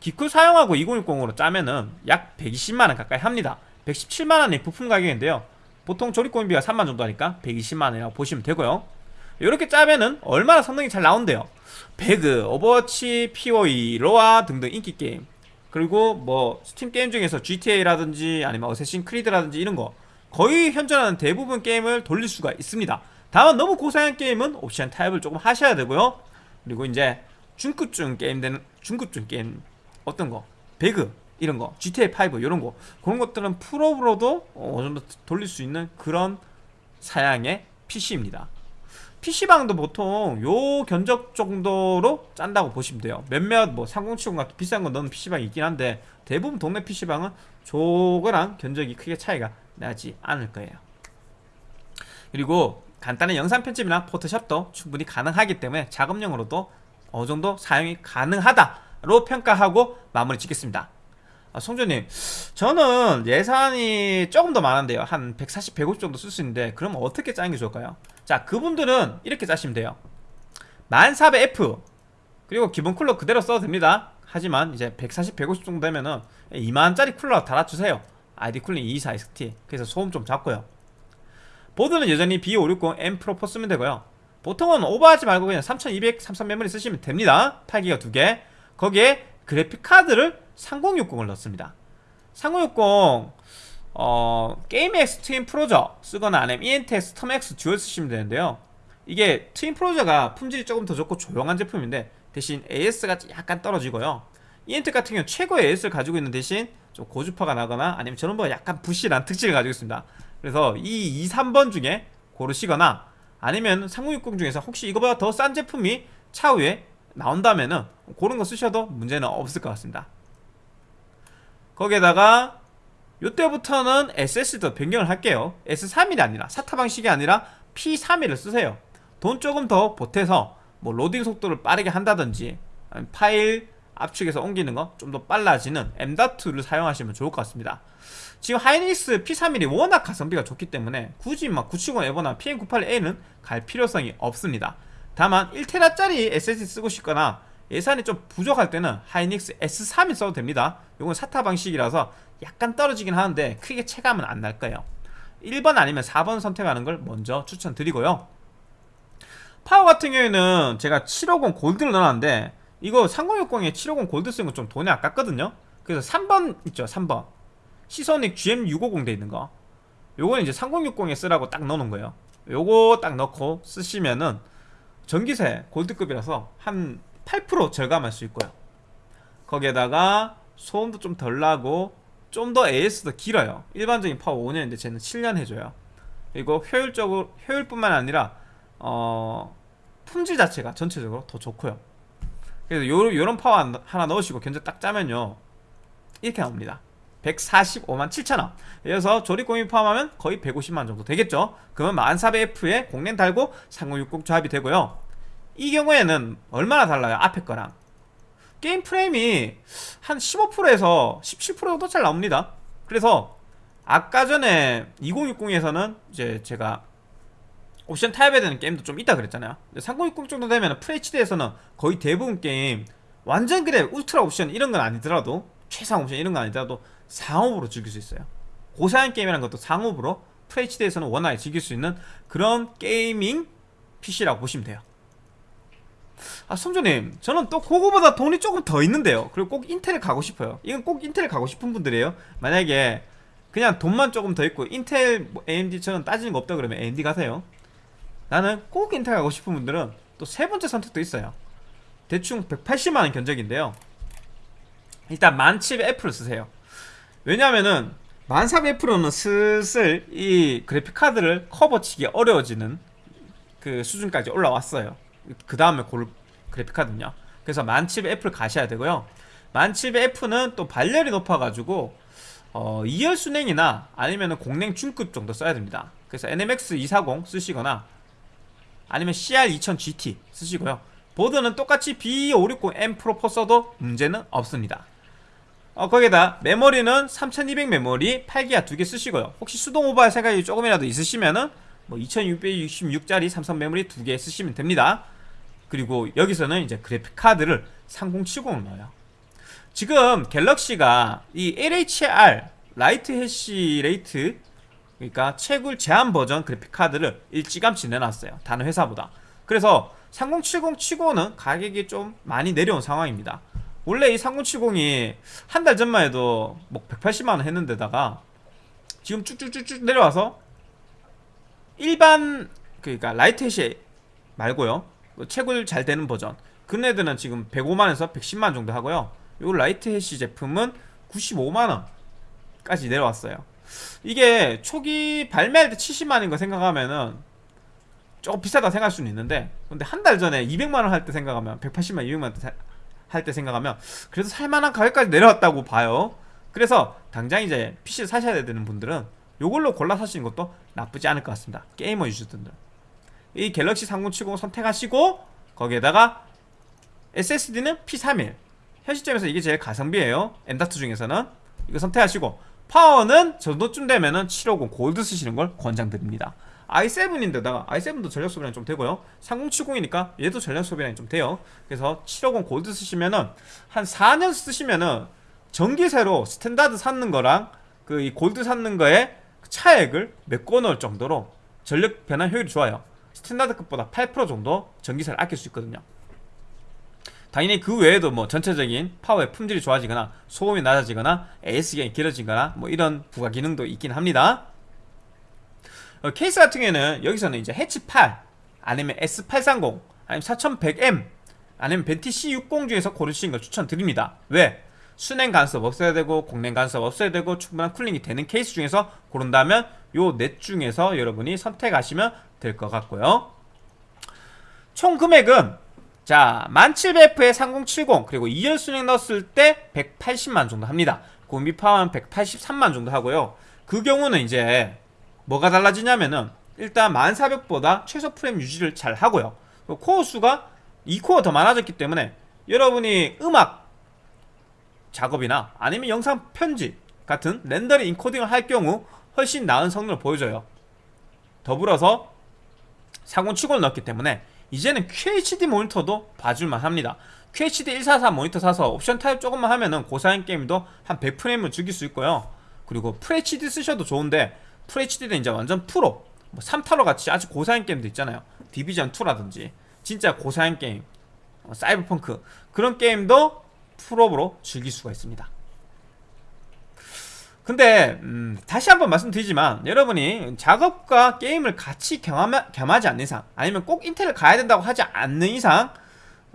기쿨 사용하고 2060으로 짜면은 약 120만원 가까이 합니다. 117만원이 부품 가격인데요 보통 조립공인비가 3만 정도 하니까 120만원이라고 보시면 되고요. 이렇게 짜면은 얼마나 성능이 잘 나온대요? 배그, 오버워치, POE, 로아 등등 인기 게임. 그리고 뭐 스팀 게임 중에서 GTA라든지 아니면 어쌔신 크리드라든지 이런 거 거의 현존하는 대부분 게임을 돌릴 수가 있습니다. 다만 너무 고사양 게임은 옵션 타협을 조금 하셔야 되고요. 그리고 이제 중급중 게임 되는 중급중 게임 어떤 거? 배그 이런 거 GTA 5 이런 거 그런 것들은 풀옵으로도 어느 정도 돌릴 수 있는 그런 사양의 PC입니다. PC방도 보통 요 견적 정도로 짠다고 보시면 돼요. 몇몇 뭐 3070 같은 비싼 거 넣는 PC방이 있긴 한데 대부분 동네 PC방은 저거랑 견적이 크게 차이가 나지 않을 거예요. 그리고 간단한 영상 편집이나 포토샵도 충분히 가능하기 때문에 작업용으로도 어느 정도 사용이 가능하다로 평가하고 마무리 짓겠습니다. 아, 송조님, 저는 예산이 조금 더 많은데요. 한 140, 150 정도 쓸 수 있는데, 그럼 어떻게 짜는 게 좋을까요? 자, 그분들은 이렇게 짜시면 돼요. 1400F, 그리고 기본 쿨러 그대로 써도 됩니다. 하지만 이제 140, 150 정도 되면은 2만원짜리 쿨러 달아주세요. ID-COOLING 24XT. 그래서 소음 좀 작고요. 보드는 여전히 B560 M Pro 4 쓰면 되고요. 보통은 오버하지 말고 그냥 3200, 33 메모리 쓰시면 됩니다. 8기가 2개. 거기에 그래픽 카드를 3060을 넣습니다. 3060 어, Gaming X Twin Frozr 쓰거나 아니면 EMTEC STORM X Dual 쓰시면 되는데요. 이게 Twin Frozr가 품질이 조금 더 좋고 조용한 제품인데 대신 AS가 약간 떨어지고요. EMTEC 같은 경우는 최고의 AS를 가지고 있는 대신 좀 고주파가 나거나 아니면 저런 거 약간 부실한 특징을 가지고 있습니다. 그래서 이 2, 3번 중에 고르시거나 아니면 3060 중에서 혹시 이거보다 더 싼 제품이 차후에 나온다면은 그런 거 쓰셔도 문제는 없을 것 같습니다. 거기에다가 요때부터는 SS도 변경을 할게요. S31이 아니라 사타 방식이 아니라 P31을 쓰세요. 돈 조금 더 보태서 뭐 로딩 속도를 빠르게 한다든지 파일 압축해서 옮기는 거 좀 더 빨라지는 M.2를 사용하시면 좋을 것 같습니다. 지금 하이닉스 P31이 워낙 가성비가 좋기 때문에 굳이 막 970 에버나 PM98A는 갈 필요성이 없습니다. 다만 1테라짜리 SSD 쓰고 싶거나 예산이 좀 부족할 때는 하이닉스 S3이 써도 됩니다. 이건 사타 방식이라서 약간 떨어지긴 하는데 크게 체감은 안 날 거예요. 1번 아니면 4번 선택하는 걸 먼저 추천드리고요. 파워 같은 경우에는 제가 750 골드를 넣어놨는데 이거 3060에 750 골드 쓰는 건 좀 돈이 아깝거든요. 그래서 3번 있죠, 3번. 시소닉 GM650 돼 있는 거. 요거는 이제 3060에 쓰라고 딱 넣어놓은 거예요. 요거 딱 넣고 쓰시면은 전기세 골드급이라서 한 8% 절감할 수 있고요. 거기에다가 소음도 좀 덜 나고 좀 더 AS도 길어요. 일반적인 파워 5년인데 쟤는 7년 해줘요. 그리고 효율적으로 효율뿐만 아니라 어 품질 자체가 전체적으로 더 좋고요. 그래서 요, 요런 파워 하나 넣으시고 견적 딱 짜면요 이렇게 나옵니다. 145만 7천원. 그래서 조립공이 포함하면 거의 150만 정도 되겠죠. 그러면 1400F에 공랭 달고 3060 조합이 되고요. 이 경우에는 얼마나 달라요? 앞에 거랑. 게임 프레임이 한 15%에서 17% 정도 잘 나옵니다. 그래서 아까 전에 2060에서는 이제 제가 옵션 타협해야 되는 게임도 좀 있다 그랬잖아요. 3060 정도 되면 FHD에서는 거의 대부분 게임 완전 그래 울트라 옵션 이런 건 아니더라도 최상 옵션 이런 건 아니더라도 상옵으로 즐길 수 있어요. 고사양 게임이라는 것도 상옵으로 FHD에서는 원활히 즐길 수 있는 그런 gaming PC라고 보시면 돼요. 아 성조님 저는 또 그거보다 돈이 조금 더 있는데요. 그리고 꼭 인텔을 가고 싶어요. 이건 꼭 인텔을 가고 싶은 분들이에요. 만약에 그냥 돈만 조금 더 있고 인텔 뭐 AMD처럼 따지는 거 없다 그러면 AMD 가세요. 나는 꼭 인텔 가고 싶은 분들은 또 세 번째 선택도 있어요. 대충 180만원 견적인데요. 일단 1700F를 쓰세요 왜냐면은 1400F로는 슬슬 이 그래픽카드를 커버치기 어려워지는 그 수준까지 올라왔어요. 그 다음에 골 그래픽카드는요. 그래서 1700F를 가셔야 되고요. 1700F는 또 발열이 높아가지고 어, 2열 순행이나 아니면 공랭 중급 정도 써야 됩니다. 그래서 NMX 240 쓰시거나 아니면 CR2000GT 쓰시고요. 보드는 똑같이 B560M 프로 4 써도 문제는 없습니다 어, 거기에다 메모리는 3200 메모리 8기가 두 개 쓰시고요. 혹시 수동 오버할 생각이 조금이라도 있으시면은 뭐 2666짜리 삼성 메모리 두 개 쓰시면 됩니다. 그리고 여기서는 이제 그래픽 카드를 3070을 넣어요. 지금 갤럭시가 이 LHR Lite Hash Rate 그러니까 채굴 제한 버전 그래픽 카드를 일찌감치 내놨어요. 다른 회사보다. 그래서 3070 치고는 가격이 좀 많이 내려온 상황입니다 원래 이 3070이 한 달 전만 해도 뭐 180만원 했는데다가 지금 쭉쭉쭉쭉 내려와서 일반 그러니까 Lite Hash 말고요. 그 채굴 잘 되는 버전. 그네들은 지금 105만에서 110만 정도 하고요. 요 Lite Hash 제품은 95만원까지 내려왔어요. 이게 초기 발매할 때 70만인 거 생각하면은 조금 비싸다 생각할 수는 있는데 근데 한 달 전에 200만원 할 때 생각하면 180만 200만 할 때 생각하면 그래도 살만한 가격까지 내려왔다고 봐요. 그래서 당장 이제 PC를 사셔야 되는 분들은 요걸로 골라 사시는 것도 나쁘지 않을 것 같습니다. 게이머 유저분들. 이 갤럭시 3070 선택하시고 거기에다가 SSD는 P31 현 시점에서 이게 제일 가성비예요. M.2 중에서는. 이거 선택하시고 파워는 저 정도쯤 되면은 750 골드 쓰시는 걸 권장드립니다 i7인데다가 i7도 전력 소비량이 좀 되고요. 3070이니까 얘도 전력 소비량이 좀 돼요. 그래서 750 골드 쓰시면은 한 4년 쓰시면은 전기세로 스탠다드 샀는 거랑 그 이 골드 샀는 거에 차액을 메꿔 넣을 정도로 전력 변환 효율이 좋아요. 스탠다드급보다 8% 정도 전기세를 아낄 수 있거든요. 당연히 그 외에도 뭐 전체적인 파워의 품질이 좋아지거나 소음이 낮아지거나 AS기간이 길어지거나 뭐 이런 부가 기능도 있긴 합니다 어, 케이스 같은 경우에는 여기서는 이제 해치 8 아니면 S830 아니면 4100M 아니면 벤티 C60 중에서 고르시는 걸 추천드립니다. 왜? 수랭 간섭 없어야 되고 공랭 간섭 없어야 되고 충분한 쿨링이 되는 케이스 중에서 고른다면 요 넷 중에서 여러분이 선택하시면 될 것 같고요. 총 금액은 자 1700F에 3070 그리고 2열 순행 넣었을 때 180만 정도 합니다. 공비 파워는 183만 정도 하고요. 그 경우는 이제 뭐가 달라지냐면은 일단 1400보다 최소 프레임 유지를 잘 하고요. 코어 수가 2코어 더 많아졌기 때문에 여러분이 음악 작업이나 아니면 영상 편집 같은 렌더링 인코딩을 할 경우 훨씬 나은 성능을 보여줘요. 더불어서 3070을 넣었기 때문에 이제는 QHD 모니터도 봐줄만 합니다. QHD 144 모니터 사서 옵션 타협 조금만 하면은 고사양 게임도 한 100프레임을 즐길 수 있고요. 그리고 FHD 쓰셔도 좋은데 FHD는 이제 완전 프로. 뭐 3타로 같이 아주 고사양 게임도 있잖아요. 디비전 2라든지 진짜 고사양 게임 어, 사이버펑크 그런 게임도 풀업으로 즐길 수가 있습니다. 근데 음, 다시 한번 말씀드리지만 여러분이 작업과 게임을 같이 경험하, 겸하지 않는 이상 아니면 꼭 인텔을 가야 된다고 하지 않는 이상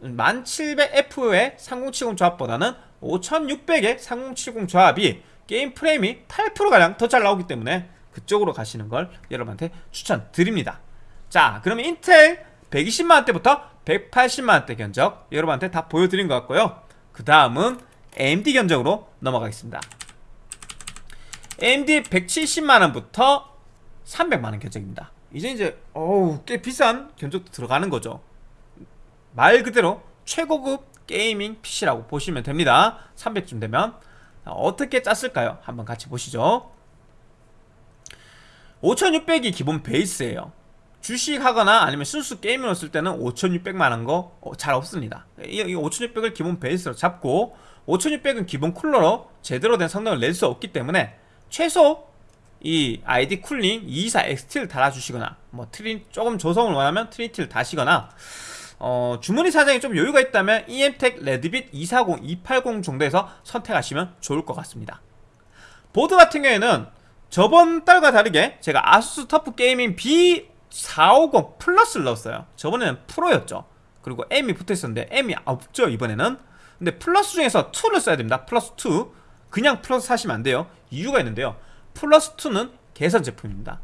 1700F의 3070 조합보다는 5600의 3070 조합이 게임 프레임이 8%가량 더 잘 나오기 때문에 그쪽으로 가시는 걸 여러분한테 추천드립니다. 자 그러면 인텔 120만원대부터 180만원대 견적 여러분한테 다 보여드린 것 같고요. 그 다음은 AMD 견적으로 넘어가겠습니다. AMD 170만원부터 300만원 견적입니다. 이제 이제 어우 꽤 비싼 견적도 들어가는 거죠. 말 그대로 최고급 게이밍 PC라고 보시면 됩니다. 300쯤 되면. 어떻게 짰을까요? 한번 같이 보시죠 5600이 기본 베이스예요. 주식하거나 아니면 순수 게임으로 쓸 때는 5600만한 게 잘 어, 없습니다. 이 5600을 기본 베이스로 잡고 5600은 기본 쿨러로 제대로 된 성능을 낼 수 없기 때문에 최소 이 ID-COOLING 224XT를 달아주시거나 뭐 트리 조금 조성을 원하면 트리니티를 다시거나 어, 주머니 사정이 좀 여유가 있다면 EMTEC 레드빗 240, 280 정도에서 선택하시면 좋을 것 같습니다. 보드 같은 경우에는 저번 달과 다르게 제가 아수스 터프 게이밍 B450 플러스를 넣었어요. 저번에는 프로였죠. 그리고 M이 붙어있었는데 M이 없죠 이번에는. 근데 플러스 중에서 2를 써야 됩니다. 플러스 2 그냥 플러스 사시면 안 돼요. 이유가 있는데요. 플러스 2는 개선 제품입니다.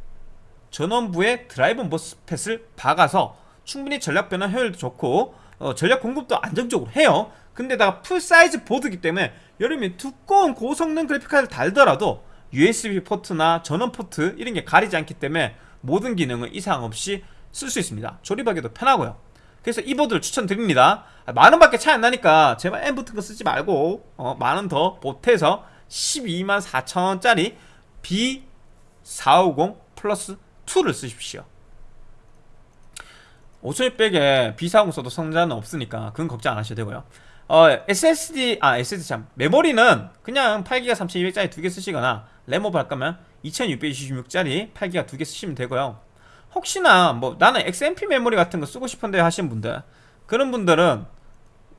전원부에 드라이브 MOSFET을 박아서 충분히 전력 변환 효율도 좋고 어, 전력 공급도 안정적으로 해요. 근데다가 풀사이즈 보드기 때문에 여름에 두꺼운 고성능 그래픽카드를 달더라도 USB 포트나 전원 포트 이런 게 가리지 않기 때문에 모든 기능을 이상 없이 쓸 수 있습니다. 조립하기도 편하고요. 그래서 이 보드를 추천드립니다. 만원밖에 차이 안 나니까 제발 M 붙은 거 쓰지 말고 어, 만원 더 보태서 12만 4천원짜리 B450 플러스 2를 쓰십시오. 5600에 B450 써도 지장은 없으니까 그건 걱정 안 하셔도 되고요. 어, SSD, 아, SSD 참. 메모리는 그냥 8기가 3200짜리 두 개 쓰시거나, 램오버 할 거면 2666짜리 8기가 두 개 쓰시면 되고요. 혹시나, 뭐, 나는 XMP 메모리 같은 거 쓰고 싶은데 하신 분들, 그런 분들은,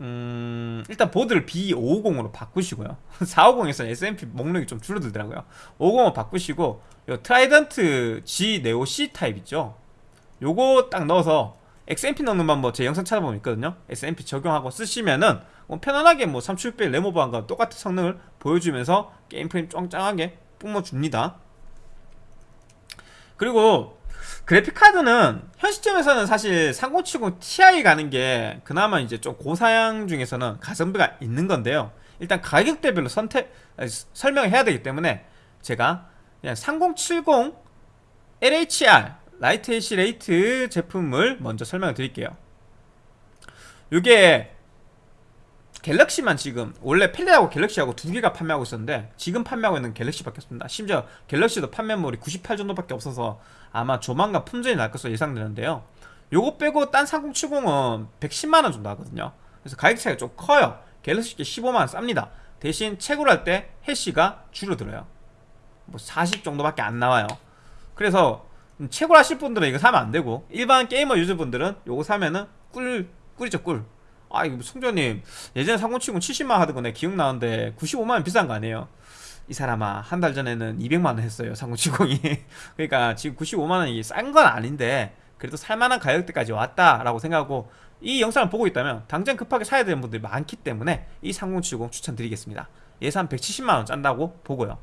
음, 일단 보드를 B550으로 바꾸시고요. 450에서는 XMP 목록이 좀 줄어들더라고요. 550으로 바꾸시고, 요 트라이던트 G 네오 C 타입 있죠? 요거 딱 넣어서 XMP 넣는 방법 제 영상 찾아보면 있거든요 XMP 적용하고 쓰시면은 뭐 편안하게 뭐 3600 레모버한과 똑같은 성능을 보여주면서 게임 프레임 짱짱하게 뿜어줍니다 그리고 그래픽 카드는 현 시점에서는 사실 3070 Ti 가는 게 그나마 이제 좀 고사양 중에서는 가성비가 있는 건데요. 일단 가격대별로 선택 설명을 해야 되기 때문에 제가 그냥 3070 LHR Lite Hash Rate 제품을 먼저 설명을 드릴게요. 이게 갤럭시만 지금 원래 Palit하고 갤럭시하고 두 개가 판매하고 있었는데 지금 판매하고 있는 갤럭시밖에 없습니다. 심지어 갤럭시도 판매몰이 98 정도밖에 없어서 아마 조만간 품절이 날 것으로 예상되는데요. 요거 빼고 딴 3070은 110만원 정도 하거든요. 그래서 가격 차이가 좀 커요. 갤럭시 15만원 쌉니다. 대신 채굴 할때 해시가 줄어들어요. 뭐 40 정도밖에 안 나와요. 그래서 채굴 하실 분들은 이거 사면 안 되고 일반 게이머 유저분들은 요거 사면은 꿀 꿀이죠 꿀. 아 이거 송조님 예전에 3070 70만 하던 거내 기억나는데 95만원 비싼 거 아니에요? 이 사람아 한 달 전에는 200만원 했어요 3070이. 그러니까 지금 95만원이 싼 건 아닌데 그래도 살만한 가격대까지 왔다라고 생각하고 이 영상을 보고 있다면 당장 급하게 사야 되는 분들이 많기 때문에 이 3070 추천드리겠습니다. 예산 170만원 짠다고 보고요.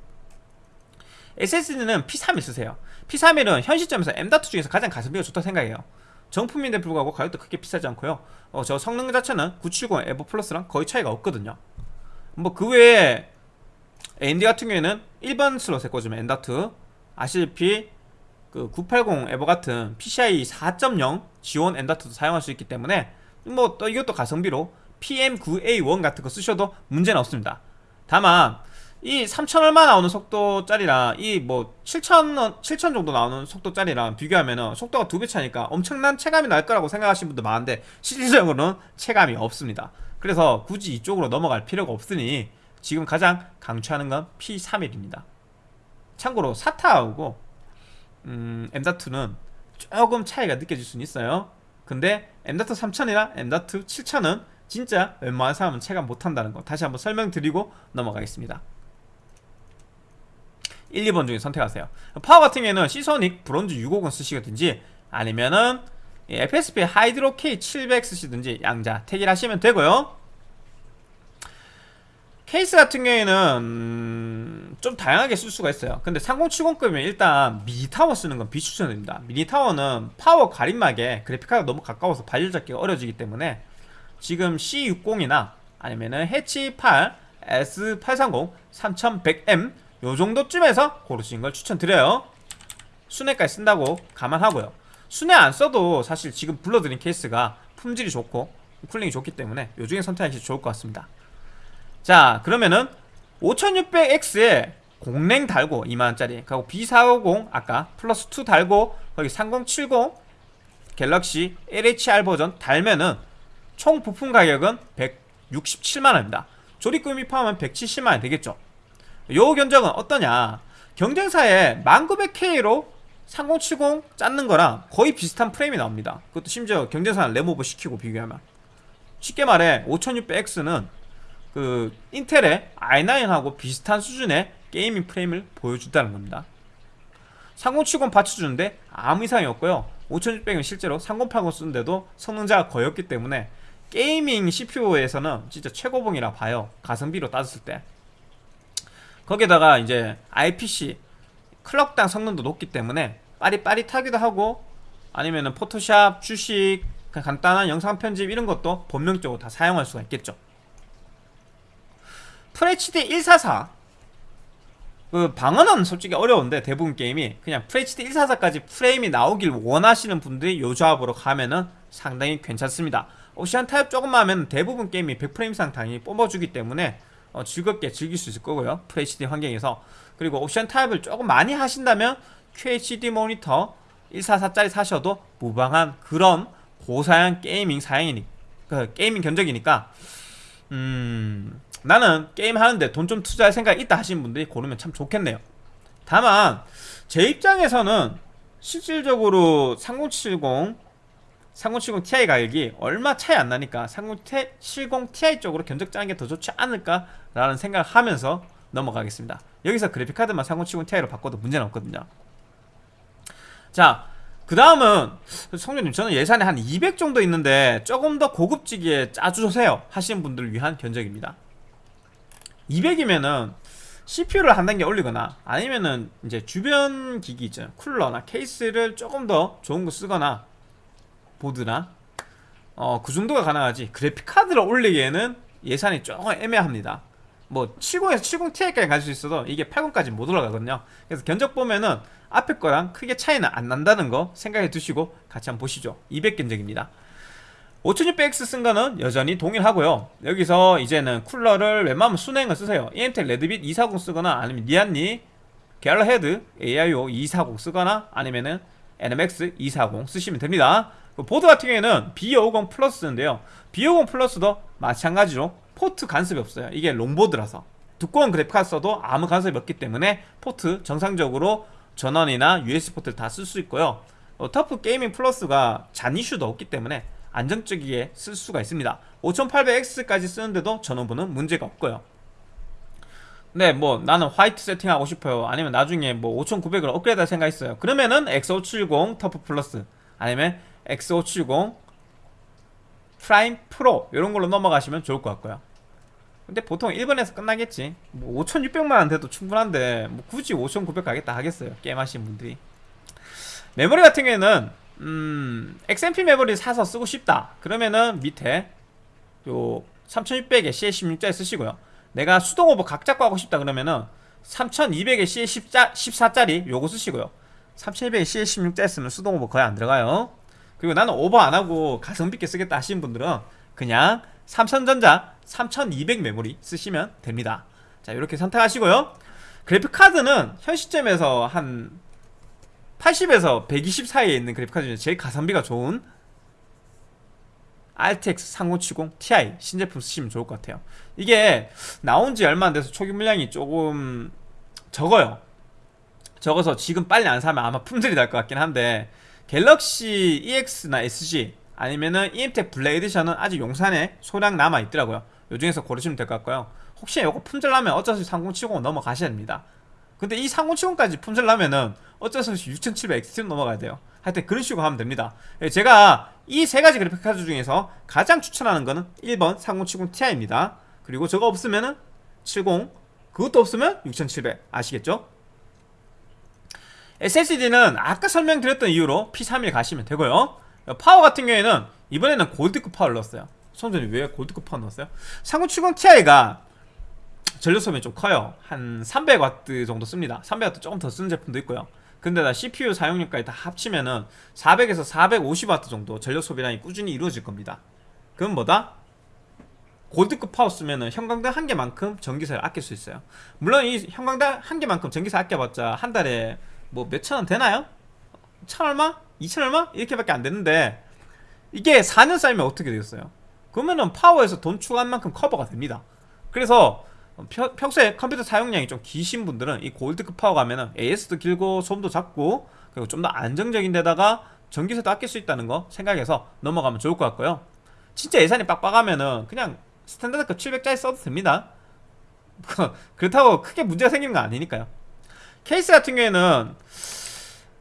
SSD는 P31 쓰세요. P31은 현 시점에서 M.2 중에서 가장 가성비가 좋다고 생각해요 정품인데 불구하고 가격도 크게 비싸지 않고요. 어, 저 성능 자체는 970 에버 플러스랑 거의 차이가 없거든요. 뭐 그 외에 AMD 같은 경우에는 일반 슬롯에 꽂으면 M.2 아시다시피 그 980 에버 같은 PCI 4.0 지원 M.2도 사용할 수 있기 때문에 뭐 또 이것도 가성비로 PM9A1 같은 거 쓰셔도 문제는 없습니다. 다만 이 3천 얼마 나오는 속도짜리랑 이 뭐 7천 7천 정도 나오는 속도짜리랑 비교하면은 속도가 두 배 차니까 엄청난 체감이 날 거라고 생각하시는 분도 많은데 실질적으로는 체감이 없습니다. 그래서 굳이 이쪽으로 넘어갈 필요가 없으니 지금 가장 강추하는 건 P31입니다. 참고로 사타하고 음, M.2는 조금 차이가 느껴질 수는 있어요. 근데 M.2 3000이나 M.2 7000은 진짜 웬만한 사람은 체감 못한다는 거 다시 한번 설명드리고 넘어가겠습니다. 1, 2번 중에 선택하세요. 파워 같은 경우에는 시소닉 브론즈 650 쓰시든지 아니면은 FSP 하이드로 K700 쓰시든지 양자 택일 하시면 되고요. 케이스 같은 경우에는 음, 좀 다양하게 쓸 수가 있어요. 근데 3070급이면 일단 미니타워 쓰는 건 비추천드립니다. 미니타워는 파워 가림막에 그래픽카드가 너무 가까워서 발열 잡기가 어려지기 때문에 지금 C60이나 아니면은 해치 8 S830 3100M 요 정도쯤에서 고르시는 걸 추천드려요. 수랭까지 쓴다고 감안하고요. 수랭 안 써도 사실 지금 불러드린 케이스가 품질이 좋고 쿨링이 좋기 때문에 요 중에 선택하시면 좋을 것 같습니다. 자 그러면은 5600X에 공랭 달고 2만원짜리 그리고 B450 아까 플러스 2 달고 거기 3070 갤럭시 LHR 버전 달면은 총 부품 가격은 167만원입니다. 조립 공임 포함하면 170만원 되겠죠 요 견적은 어떠냐? 경쟁사에 11900K로 3070 짰는 거랑 거의 비슷한 프레임이 나옵니다. 그것도 심지어 경쟁사는 램오버 시키고 비교하면. 쉽게 말해 5600X는 그 인텔의 i9하고 비슷한 수준의 gaming 프레임을 보여준다는 겁니다. 3070 받쳐주는데 아무 이상이 없고요. 5600은 실제로 3080 쓰는데도 성능자가 거의 없기 때문에 게이밍 CPU에서는 진짜 최고봉이라 봐요. 가성비로 따졌을 때 거기다가 이제 IPC 클럭당 성능도 높기 때문에 빠릿빠릿하기도 하고 아니면은 포토샵, 주식, 간단한 영상 편집 이런 것도 본명적으로 다 사용할 수가 있겠죠. FHD 144 그 방어는 솔직히 어려운데 대부분 게임이 그냥 FHD 144까지 프레임이 나오길 원하시는 분들이 요 조합으로 가면은 상당히 괜찮습니다. 옵션 타협 조금만 하면 대부분 게임이 100프레임 이상 당연히 뽑아주기 때문에 어, 즐겁게 즐길 수 있을 거고요. FHD 환경에서. 그리고 옵션 타협을 조금 많이 하신다면 QHD 모니터 144짜리 사셔도 무방한 그런 고사양 gaming 사양이니 그 gaming 견적이니까 음 나는 게임 하는데 돈 좀 투자할 생각이 있다 하시는 분들이 고르면 참 좋겠네요. 다만 제 입장에서는 실질적으로 3070 3070 Ti 가격이 얼마 차이 안 나니까 3070 Ti 쪽으로 견적 짜는 게 더 좋지 않을까 라는 생각을 하면서 넘어가겠습니다. 여기서 그래픽카드만 3070 Ti로 바꿔도 문제는 없거든요. 자 그 다음은 성준님 저는 예산이 한 200 정도 있는데 조금 더 고급지게 짜주세요 하시는 분들을 위한 견적입니다. 200이면은 CPU를 한 단계 올리거나 아니면은 이제 주변 기기 있잖아요. 쿨러나 케이스를 조금 더 좋은 거 쓰거나 보드나? 어 그 정도가 가능하지. 그래픽 카드를 올리기에는 예산이 조금 애매합니다. 뭐 70에서 70ti까지 갈 수 있어도 이게 80까지 못 올라가거든요. 그래서 견적 보면은 앞에 거랑 크게 차이는 안 난다는 거 생각해 두시고 같이 한번 보시죠. 200 견적입니다. 5600X 쓴 거는 여전히 동일하고요. 여기서 이제는 쿨러를 웬만하면 수냉을 쓰세요. 인텔 레드빗 240 쓰거나 아니면 Lian Li Galahad AIO 240 쓰거나 아니면은 NMX 240 쓰시면 됩니다. 그 보드 같은 경우에는 B550 Plus 쓰는데요. B550 Plus도 마찬가지로 포트 간섭이 없어요. 이게 롱보드라서. 두꺼운 그래픽카드 써도 아무 간섭이 없기 때문에 포트 정상적으로 전원이나 USB 포트를 다 쓸 수 있고요. 어, TUF Gaming Plus가 잔 이슈도 없기 때문에 안정적이게 쓸 수가 있습니다. 5800X까지 쓰는데도 전원부는 문제가 없고요. 네, 뭐 나는 화이트 세팅하고 싶어요. 아니면 나중에 뭐 5900을 업그레이드 할 생각 있어요. 그러면은 X570 TUF Plus 아니면 X570 Prime Pro 이런 걸로 넘어가시면 좋을 것 같고요. 근데 보통 1번에서 끝나겠지. 뭐 5600만 원 돼도 충분한데 뭐 굳이 5900 가겠다 하겠어요. 게임 하시는 분들이. 메모리 같은 경우에는 음, XMP 메모리 사서 쓰고 싶다. 그러면은 밑에 요 3600에 CL16짜리 쓰시고요. 내가 수동 오버 각 잡고 하고 싶다 그러면은 3200에 CL14짜리 요거 쓰시고요. 3200에 CL16짜리 쓰면 수동 오버 거의 안 들어가요. 그리고 나는 오버 안 하고 가성비 있게 쓰겠다 하시는 분들은 그냥 삼성전자 3200 메모리 쓰시면 됩니다. 자, 이렇게 선택하시고요. 그래픽 카드는 현 시점에서 한 80에서 120 사이에 있는 그래픽카드 중에 제일 가성비가 좋은 RTX 3070 Ti 신제품 쓰시면 좋을 것 같아요 이게 나온 지 얼마 안 돼서 초기 물량이 조금 적어요 적어서 지금 빨리 안 사면 아마 품절이 날 것 같긴 한데 갤럭시 EX나 SG 아니면은 EMTEC 블랙 에디션은 아직 용산에 소량 남아 있더라고요. 요 중에서 고르시면 될 것 같고요. 혹시 이거 품절 나면 어쩔 수 없이 3070 넘어가셔야 됩니다. 근데 이 3070까지 품절 나면은 어쩔 수 없이 6700 XT로 넘어가야 돼요. 하여튼 그런 식으로 하면 됩니다. 예, 제가 이 세 가지 그래픽 카드 중에서 가장 추천하는 거는 1번 3070 Ti입니다. 그리고 저거 없으면은 70 그것도 없으면 6700 아시겠죠? SSD는 아까 설명드렸던 이유로 P31 가시면 되고요. 파워 같은 경우에는 이번에는 골드급 파워를 넣었어요. 성전이 왜 골드급 파워 넣었어요? 3070 Ti가 전력 소비는 좀 커요. 한 300W 정도 씁니다. 300W 조금 더 쓰는 제품도 있고요. 근데 나 CPU 사용량까지 다 합치면은 400에서 450W 정도 전력 소비량이 꾸준히 이루어질 겁니다. 그건 뭐다? 골드급 파워 쓰면은 형광등 한 개만큼 전기세를 아낄 수 있어요. 물론 이 형광등 한 개만큼 전기세 아껴봤자 한 달에 뭐 몇천 원 되나요? 천 얼마? 이천 얼마? 이렇게밖에 안 되는데 이게 4년 쌓이면 어떻게 되겠어요? 그러면은 파워에서 돈 추가한 만큼 커버가 됩니다 그래서 평, 평소에 컴퓨터 사용량이 좀 기신 분들은 이 골드급 파워 가면은 AS도 길고 소음도 작고 그리고 좀 더 안정적인 데다가 전기세도 아낄 수 있다는 거 생각해서 넘어가면 좋을 것 같고요 진짜 예산이 빡빡하면은 그냥 스탠다드급 700짜리 써도 됩니다 그렇다고 크게 문제가 생기는 건 아니니까요 케이스 같은 경우에는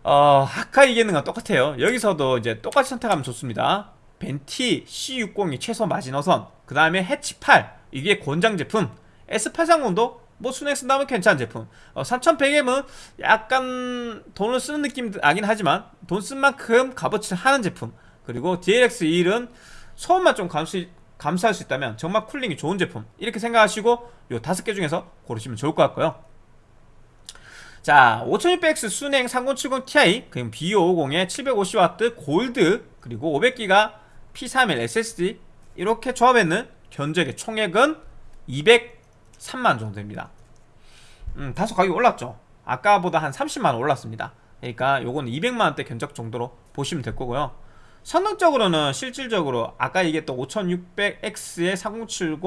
어, 얘기했는 건 똑같아요. 여기서도 이제 똑같이 선택하면 좋습니다. 벤티 C60이 최소 마지노선 그 다음에 해치 8 이게 권장 제품. S830도 뭐 순행 쓴다면 괜찮은 제품. 어, 3100M은 약간 돈을 쓰는 느낌 나긴 하지만 돈 쓴 만큼 값어치를 하는 제품. 그리고 DLX21은 소음만 좀 감수, 감수할 수 있다면 정말 쿨링이 좋은 제품. 이렇게 생각하시고 요 다섯 개 중에서 고르시면 좋을 것 같고요 자 5600X 순행 3070 Ti 그리고 B550에 750W 골드 그리고 500기가 P31 SSD 이렇게 조합했는 견적의 총액은 203만 정도 됩니다. 음, 다소 가격이 올랐죠? 아까보다 한 30만원 올랐습니다. 그러니까 요건 200만원대 견적 정도로 보시면 될 거고요. 성능적으로는 실질적으로 아까 얘기했던 5600X에 3070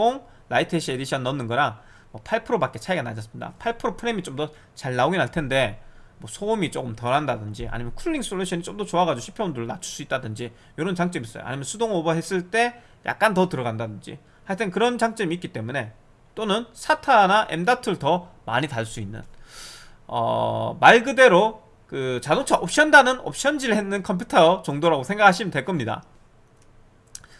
Lite Hash Edition 넣는 거랑 뭐 8%밖에 차이가 나지 않습니다. 8% 프레임이 좀 더 잘 나오긴 할 텐데 뭐 소음이 조금 덜 한다든지 아니면 cooling 솔루션이 좀 더 좋아가지고 CPU온도를 낮출 수 있다든지 이런 장점이 있어요. 아니면 수동 오버 했을 때 약간 더 들어간다든지 하여튼 그런 장점이 있기 때문에 또는 SATA나 M.2를 더 많이 달 수 있는 어, 말 그대로 그 자동차 옵션다는 옵션질 했는 컴퓨터 정도라고 생각하시면 될 겁니다.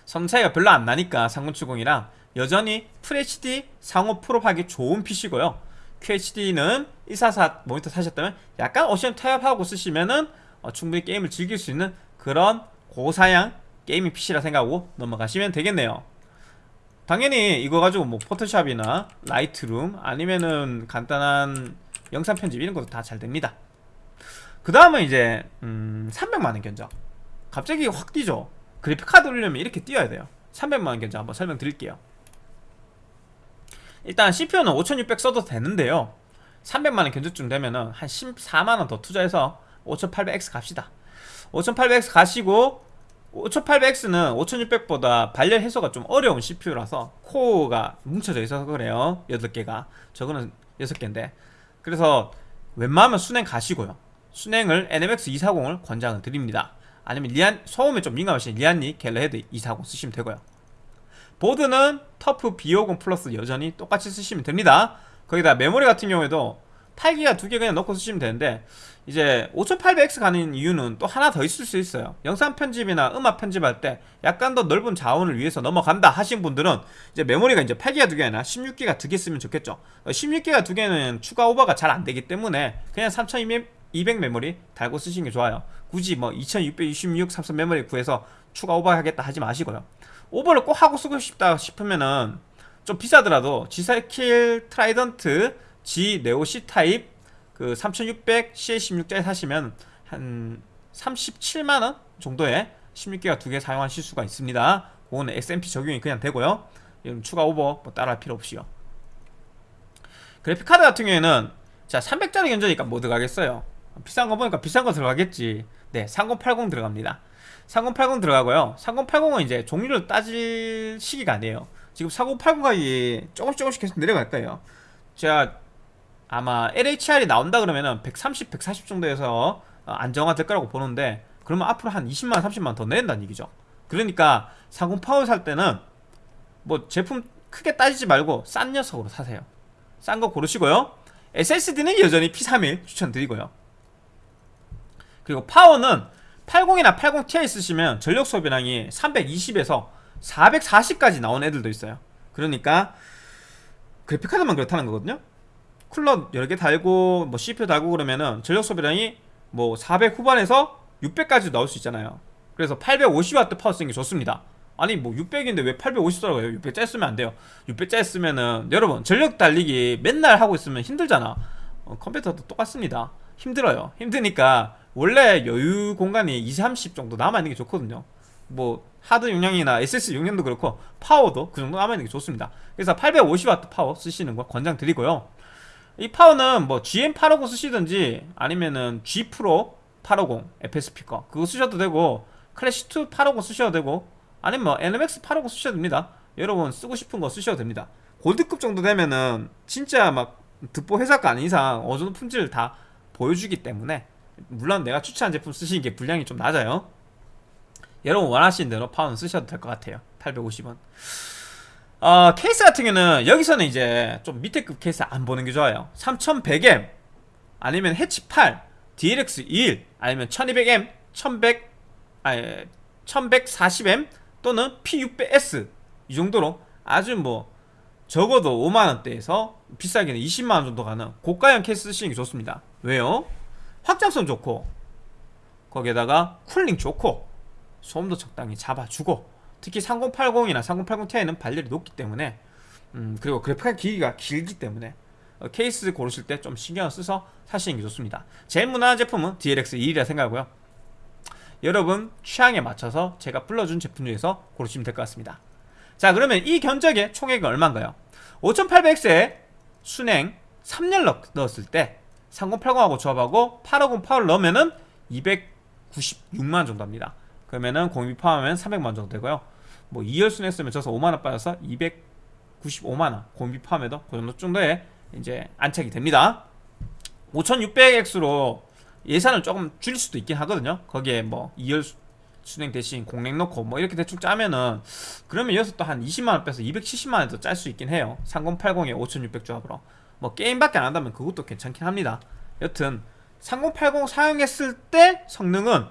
성능 차이가 별로 안 나니까 3070이랑 여전히 FHD 상옵으로 하기 좋은 PC고요. QHD는 144 모니터 사셨다면 약간 옵션 타협하고 쓰시면은 어, 충분히 게임을 즐길 수 있는 그런 고사양 gaming PC라 생각하고 넘어가시면 되겠네요. 당연히 이거 가지고 뭐 Photoshop이나 Lightroom 아니면은 간단한 영상 편집 이런 것도 다 잘 됩니다. 그 다음은 이제 음 300만원 견적. 갑자기 확 뛰죠? 그래픽카드 올리려면 이렇게 뛰어야 돼요. 300만원 견적 한번 설명드릴게요 일단 CPU는 5600 써도 되는데요. 300만원 견적쯤 되면은 한 14만원 더 투자해서 5800X 갑시다. 5800X 가시고 5800X는 5600보다 발열 해소가 좀 어려운 CPU라서 코어가 뭉쳐져 있어서 그래요. 8개가. 저거는 6개인데. 그래서 웬만하면 수냉 가시고요. 수냉을 NMX 240을 권장을 드립니다. 아니면 리안 소음에 좀 민감하신 Lian Li Galahad 240 쓰시면 되고요 보드는 TUF B550 Plus 여전히 똑같이 쓰시면 됩니다. 거기다 메모리 같은 경우에도 8기가 두 개 그냥 넣고 쓰시면 되는데 이제 5800X 가는 이유는 또 하나 더 있을 수 있어요. 영상 편집이나 음악 편집할 때 약간 더 넓은 자원을 위해서 넘어간다 하신 분들은 이제 메모리가 이제 8기가 두개 아니라 16기가 두 개 쓰면 좋겠죠. 16기가 두 개는 추가 오버가 잘 안 되기 때문에 그냥 3200 메모리 달고 쓰시는 게 좋아요. 굳이 뭐 2666 삼성 메모리 구해서 추가 오버하겠다 하지 마시고요 오버를 꼭 하고 쓰고 싶다 싶으면은 좀 비싸더라도 G.SKILL Trident Z Neo C 타입 그 3600 CL16짜리 사시면 한 37만원 정도에 16기가 두 개 사용하실 수가 있습니다. 그거는 XMP 적용이 그냥 되고요. 추가 오버 뭐 따라할 필요 없이요. 그래픽카드 같은 경우에는 자 300짜리 견적이니까 뭐 들어가겠어요. 비싼 거 보니까 비싼 거 들어가겠지. 네3080 들어갑니다 3080 들어가고요. 3080은 이제 종류를 따질 시기가 아니에요. 지금 4080이 조금씩 조금씩 계속 내려갈 거예요. 제가 아마 LHR이 나온다 그러면은 130, 140 정도에서 어, 안정화 될 거라고 보는데 그러면 앞으로 한 20만, 30만 더 내린다는 얘기죠. 그러니까 4080살 때는 뭐 제품 크게 따지지 말고 싼 녀석으로 사세요. 싼 거 고르시고요. SSD는 여전히 P31 추천드리고요. 그리고 파워는 80이나 80ti 쓰시면 전력 소비량이 320에서 440까지 나온 애들도 있어요. 그러니까 그래픽카드만 그렇다는 거거든요. 쿨러 여러 개 달고 뭐 CPU 달고 그러면은 전력 소비량이 뭐 400 후반에서 600까지 나올 수 있잖아요. 그래서 850W 파워 쓰는 게 좋습니다. 아니 뭐 600인데 왜 850 쓰라고요? 600짜리 쓰면 안 돼요. 600짜리 쓰면은 여러분 전력 달리기 맨날 하고 있으면 힘들잖아. 어, 컴퓨터도 똑같습니다. 힘들어요. 힘드니까 원래 여유 공간이 20, 30 정도 남아있는 게 좋거든요. 뭐 하드 용량이나 SSD 용량도 그렇고 파워도 그 정도 남아있는 게 좋습니다. 그래서 850W 파워 쓰시는 거 권장드리고요. 이 파워는 뭐 GM850 쓰시든지 아니면은 G 프로 850 FS 스피커 그거 쓰셔도 되고 클래시2 850 쓰셔도 되고 아니면 뭐 NMX 850 쓰셔도 됩니다. 여러분 쓰고 싶은 거 쓰셔도 됩니다. 골드급 정도 되면은 진짜 막 듣보 회사가 아닌 이상 어느 정도 품질을 다 보여주기 때문에 물론 내가 추천한 제품 쓰시는 게 분량이 좀 낮아요. 여러분 원하시는 대로 파워는 쓰셔도 될 것 같아요. 850원. 어, 케이스 같은 경우는 여기서는 이제 좀 밑에 급 케이스 안 보는 게 좋아요. 3100M 아니면 해치 8 DLX 21 아니면 1200M 1100 아니 1140M 또는 P600S 이 정도로 아주 뭐 적어도 5만원대에서 비싸게는 20만원 정도 가는 고가형 케이스 쓰시는 게 좋습니다. 왜요? 확장성 좋고 거기에다가 쿨링 좋고 소음도 적당히 잡아주고 특히 3080이나 3080ti는 발열이 높기 때문에 음, 그리고 그래픽 기기가 길기 때문에 어, 케이스 고르실 때 좀 신경을 써서 사시는 게 좋습니다. 제일 무난한 제품은 DLX 2이라 생각하고요. 여러분 취향에 맞춰서 제가 불러준 제품 중에서 고르시면 될 것 같습니다. 자 그러면 이 견적의 총액은 얼마인가요? 5800X에 순행 3열 넣었을 때 3080하고 조합하고 850 파워를 넣으면은 296만 정도 합니다. 그러면은 공비 포함하면 300만 정도 되고요. 뭐 2열 순행 쓰면 저서 5만원 빠져서 295만원 공비 포함해도 그 정도 정도에 이제 안착이 됩니다. 5600X로 예산을 조금 줄일 수도 있긴 하거든요. 거기에 뭐 2열 순행 대신 공랭 넣고 뭐 이렇게 대충 짜면은 그러면 여기서 또 한 20만원 빼서 270만원 더 짤 수 있긴 해요. 3080에 5600 조합으로 뭐 게임밖에 안 한다면 그것도 괜찮긴 합니다. 여튼 3080 사용했을 때 성능은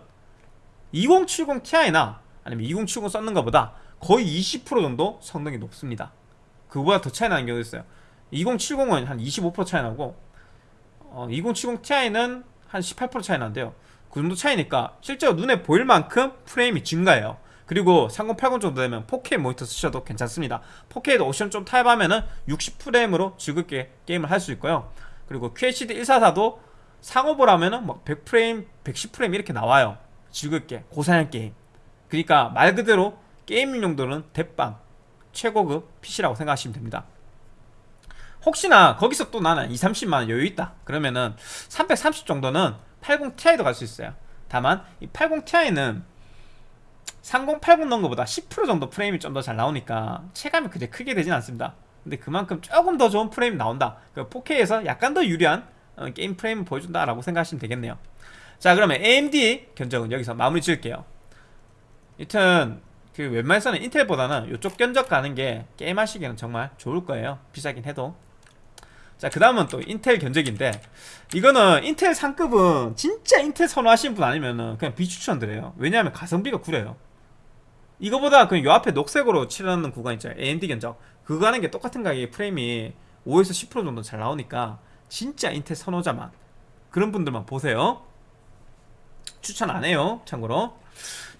2070 Ti나 아니면 2070 썼는 것보다 거의 20% 정도 성능이 높습니다. 그보다 더 차이 나는 경우도 있어요. 2070은 한 25% 차이 나고 어, 2070 Ti는 한 18% 차이 나는데요. 그 정도 차이니까 실제로 눈에 보일 만큼 프레임이 증가해요 그리고 3080 정도 되면 4K 모니터 쓰셔도 괜찮습니다. 4K도 옵션 좀 타협하면은 60프레임으로 즐겁게 게임을 할 수 있고요. 그리고 QHD 144도 상업을 하면은 막 100프레임, 110프레임 이렇게 나와요. 즐겁게 고사양 게임. 그러니까 말 그대로 게임 용도는 대빵 최고급 PC라고 생각하시면 됩니다. 혹시나 거기서 또 나는 2, 30만원 여유 있다. 그러면은 330 정도는 80ti도 갈 수 있어요. 다만 이 80ti는 3080 넣은 것보다 10% 정도 프레임이 좀 더 잘 나오니까 체감이 그렇게 크게 되진 않습니다. 근데 그만큼 조금 더 좋은 프레임이 나온다. 4K에서 약간 더 유리한 어, 게임 프레임을 보여준다 라고 생각하시면 되겠네요. 자 그러면 AMD 견적은 여기서 마무리 지을게요. 여튼 그 웬만해서는 인텔보다는 이쪽 견적 가는 게 게임하시기에는 정말 좋을 거예요. 비싸긴 해도. 자 그 다음은 또 인텔 견적인데 이거는 인텔 상급은 진짜 인텔 선호하시는 분 아니면은 그냥 비추천드려요. 왜냐하면 가성비가 구려요 이거보다 그냥 요 앞에 녹색으로 칠하는 구간 있죠 AMD 견적. 그거 하는 게 똑같은 가격에 프레임이 5에서 10% 정도 잘 나오니까 진짜 인텔 선호자만. 그런 분들만 보세요. 추천 안 해요 참고로.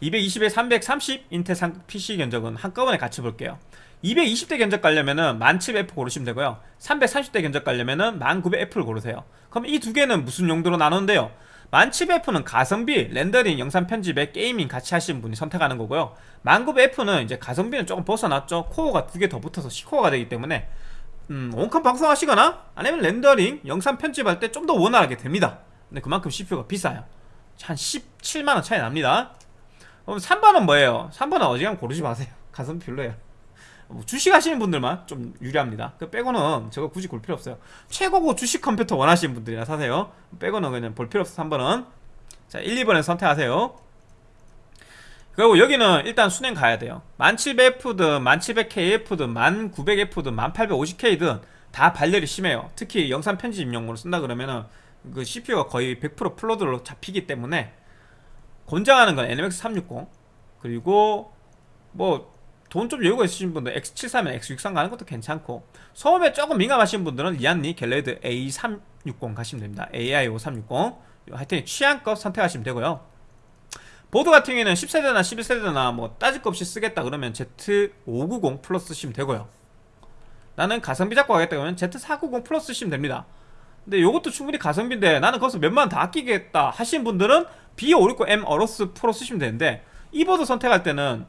220에 330 인텔 상 PC 견적은 한꺼번에 같이 볼게요. 220대 견적 가려면은 1700F 고르시면 되고요. 330대 견적 가려면은 1900F를 고르세요. 그럼 이 두 개는 무슨 용도로 나누는데요 1700F는 가성비, 렌더링, 영상 편집에 gaming 같이 하시는 분이 선택하는 거고요. 1900F는 이제 가성비는 조금 벗어났죠. 코어가 두 개 더 붙어서 10코어가 되기 때문에. 음, 원컴 방송하시거나 아니면 렌더링, 영상 편집할 때 좀 더 원활하게 됩니다. 근데 그만큼 CPU가 비싸요. 한 17만원 차이 납니다. 그럼 3번은 뭐예요? 3번은 어지간 고르지 마세요. 가성비 별로예요. 뭐 주식 하시는 분들만 좀 유리합니다. 그 빼고는 저거 굳이 볼 필요 없어요. 최고고 주식 컴퓨터 원하시는 분들이나 사세요. 빼고는 그냥 볼 필요 없어 3번은. 자 1, 2번에 선택하세요. 그리고 여기는 일단 순행 가야 돼요. 1700F든 1700KF든 1900F든 1850K든 다 발열이 심해요. 특히 영상 편집용으로 쓴다 그러면은 그 CPU가 거의 100% 플로드로 잡히기 때문에 권장하는 건 NMX 360 그리고 뭐 돈 좀 여유가 있으신 분들 X73에 X63 가는 것도 괜찮고 소음에 조금 민감하신 분들은 리안니 갤레드 A360 가시면 됩니다. AIO 360 하여튼 취향껏 선택하시면 되고요. 보드 같은 경우에는 10세대나 11세대나 뭐 따질 것 없이 쓰겠다 그러면 Z590 Plus 쓰시면 되고요. 나는 가성비 잡고 가겠다 그러면 Z490 Plus 쓰시면 됩니다. 근데 요것도 충분히 가성비인데 나는 거기서 몇만 더 아끼겠다 하시는 분들은 B560M AORUS Pro 쓰시면 되는데 이 보드 선택할 때는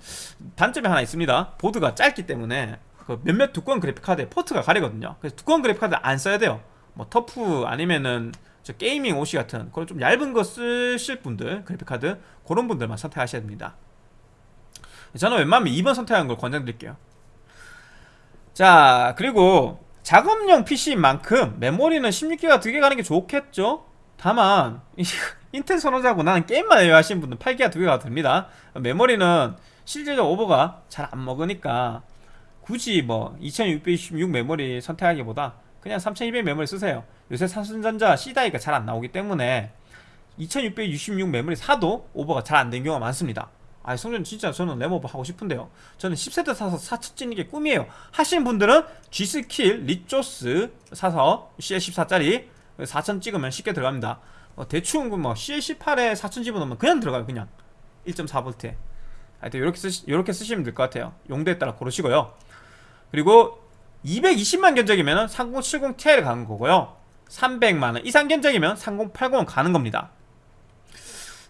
단점이 하나 있습니다. 보드가 짧기 때문에 그 몇몇 두꺼운 그래픽카드에 포트가 가리거든요. 그래서 두꺼운 그래픽카드 안 써야 돼요. 뭐 TUF 아니면은 저 Gaming OC 같은 그런 좀 얇은 거 쓰실 분들 그래픽카드 그런 분들만 선택하셔야 됩니다. 저는 웬만하면 2번 선택하는 걸 권장드릴게요. 자 그리고 작업용 PC인 만큼 메모리는 16기가 두 개 가는 게 좋겠죠? 다만 인텔 선호자고 나는 게임만 해요 하시는 분들 8기가 두 개가 됩니다. 메모리는 실제적 오버가 잘 안 먹으니까 굳이 뭐 2626 메모리 선택하기보다 그냥 3200 메모리 쓰세요. 요새 삼성전자 C die가 잘 안 나오기 때문에 2666 메모리 사도 오버가 잘 안 된 경우가 많습니다. 아 성조님 진짜 저는 램오버 하고 싶은데요. 저는 10세대 사서 4천 찍는 게 꿈이에요. 하시는 분들은 G.SKILL Ripjaws 사서 CL14짜리 4천 찍으면 쉽게 들어갑니다 어, 대충 뭐 CL18에 4천 집어넣으면 그냥 들어가요 그냥. 1.4V 하여튼 이렇게, 쓰시, 이렇게 쓰시면 될 것 같아요. 용도에 따라 고르시고요. 그리고 220만 견적이면 3070 Ti를 가는 거고요. 300만원 이상 견적이면 3080은 가는 겁니다.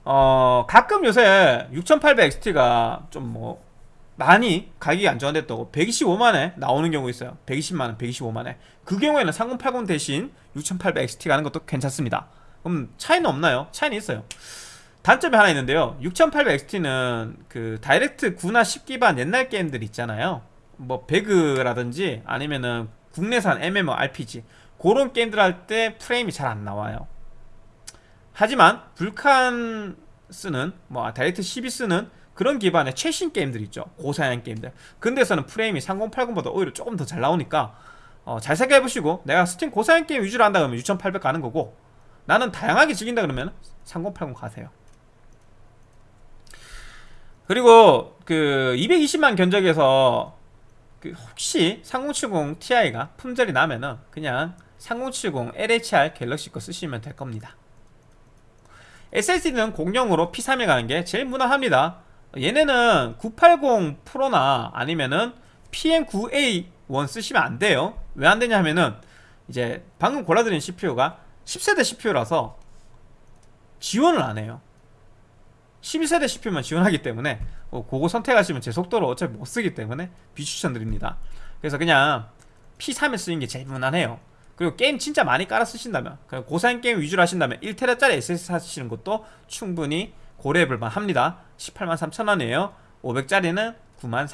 어 가끔 요새 6800XT가 좀 뭐 많이 가격이 안정화됐다고 125만에 나오는 경우 있어요. 120만원 125만에. 그 경우에는 3080 대신 6800XT 가는 것도 괜찮습니다 그럼 차이는 없나요? 차이는 있어요. 단점이 하나 있는데요. 6800XT는 그 Direct 9나 10 기반 옛날 게임들 있잖아요. 뭐 배그라든지 아니면은 국내산 MMORPG 그런 게임들 할 때 프레임이 잘 안 나와요. 하지만 Vulkan 쓰는 뭐 Direct 12 쓰는 그런 기반의 최신 게임들 있죠. 고사양 게임들. 그런 데서는 프레임이 3080보다 오히려 조금 더 잘 나오니까 어, 잘 생각해보시고 내가 스팀 고사양 게임 위주로 한다 그러면 6800 가는 거고 나는 다양하게 즐긴다 그러면 3080 가세요. 그리고 그 220만 견적에서 그 혹시 3070 Ti가 품절이 나면은 그냥 3070 LHR 갤럭시 거 쓰시면 될 겁니다. SSD는 공용으로 P31 가는 게 제일 무난합니다. 얘네는 980 프로나 아니면은 PM9A1 쓰시면 안 돼요. 왜 안 되냐 하면은 이제 방금 골라드린 CPU가 10세대 CPU라서 지원을 안 해요. 12세대 CPU만 지원하기 때문에 어, 그거 선택하시면 제 속도로 어차피 못 쓰기 때문에 비추천드립니다. 그래서 그냥 P3에 쓰는 게 제일 무난해요. 그리고 게임 진짜 많이 깔아 쓰신다면 그냥 고사양 게임 위주로 하신다면 1테라짜리 SSD 사시는 것도 충분히 고려해볼만 합니다. 18만 3천원이에요. 500짜리는 9만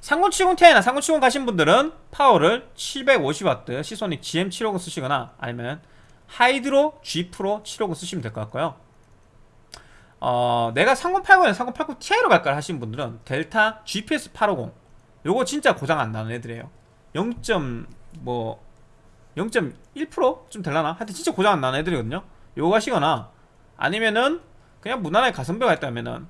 4천원 3070 Ti나 3070 가신 분들은 파워를 750W 시소닉 GM750 쓰시거나 아니면 하이드로 G 프로 750 쓰시면 될 것 같고요 어, 내가 3080에 3080 Ti로 갈까 하신 분들은 델타 GPS 850 요거 진짜 고장 안 나는 애들이에요 0. 뭐 0.1%좀 될라나? 하여튼 진짜 고장 안 나는 애들이거든요 요거 하시거나 아니면은 그냥 무난하게 가성비가 있다면은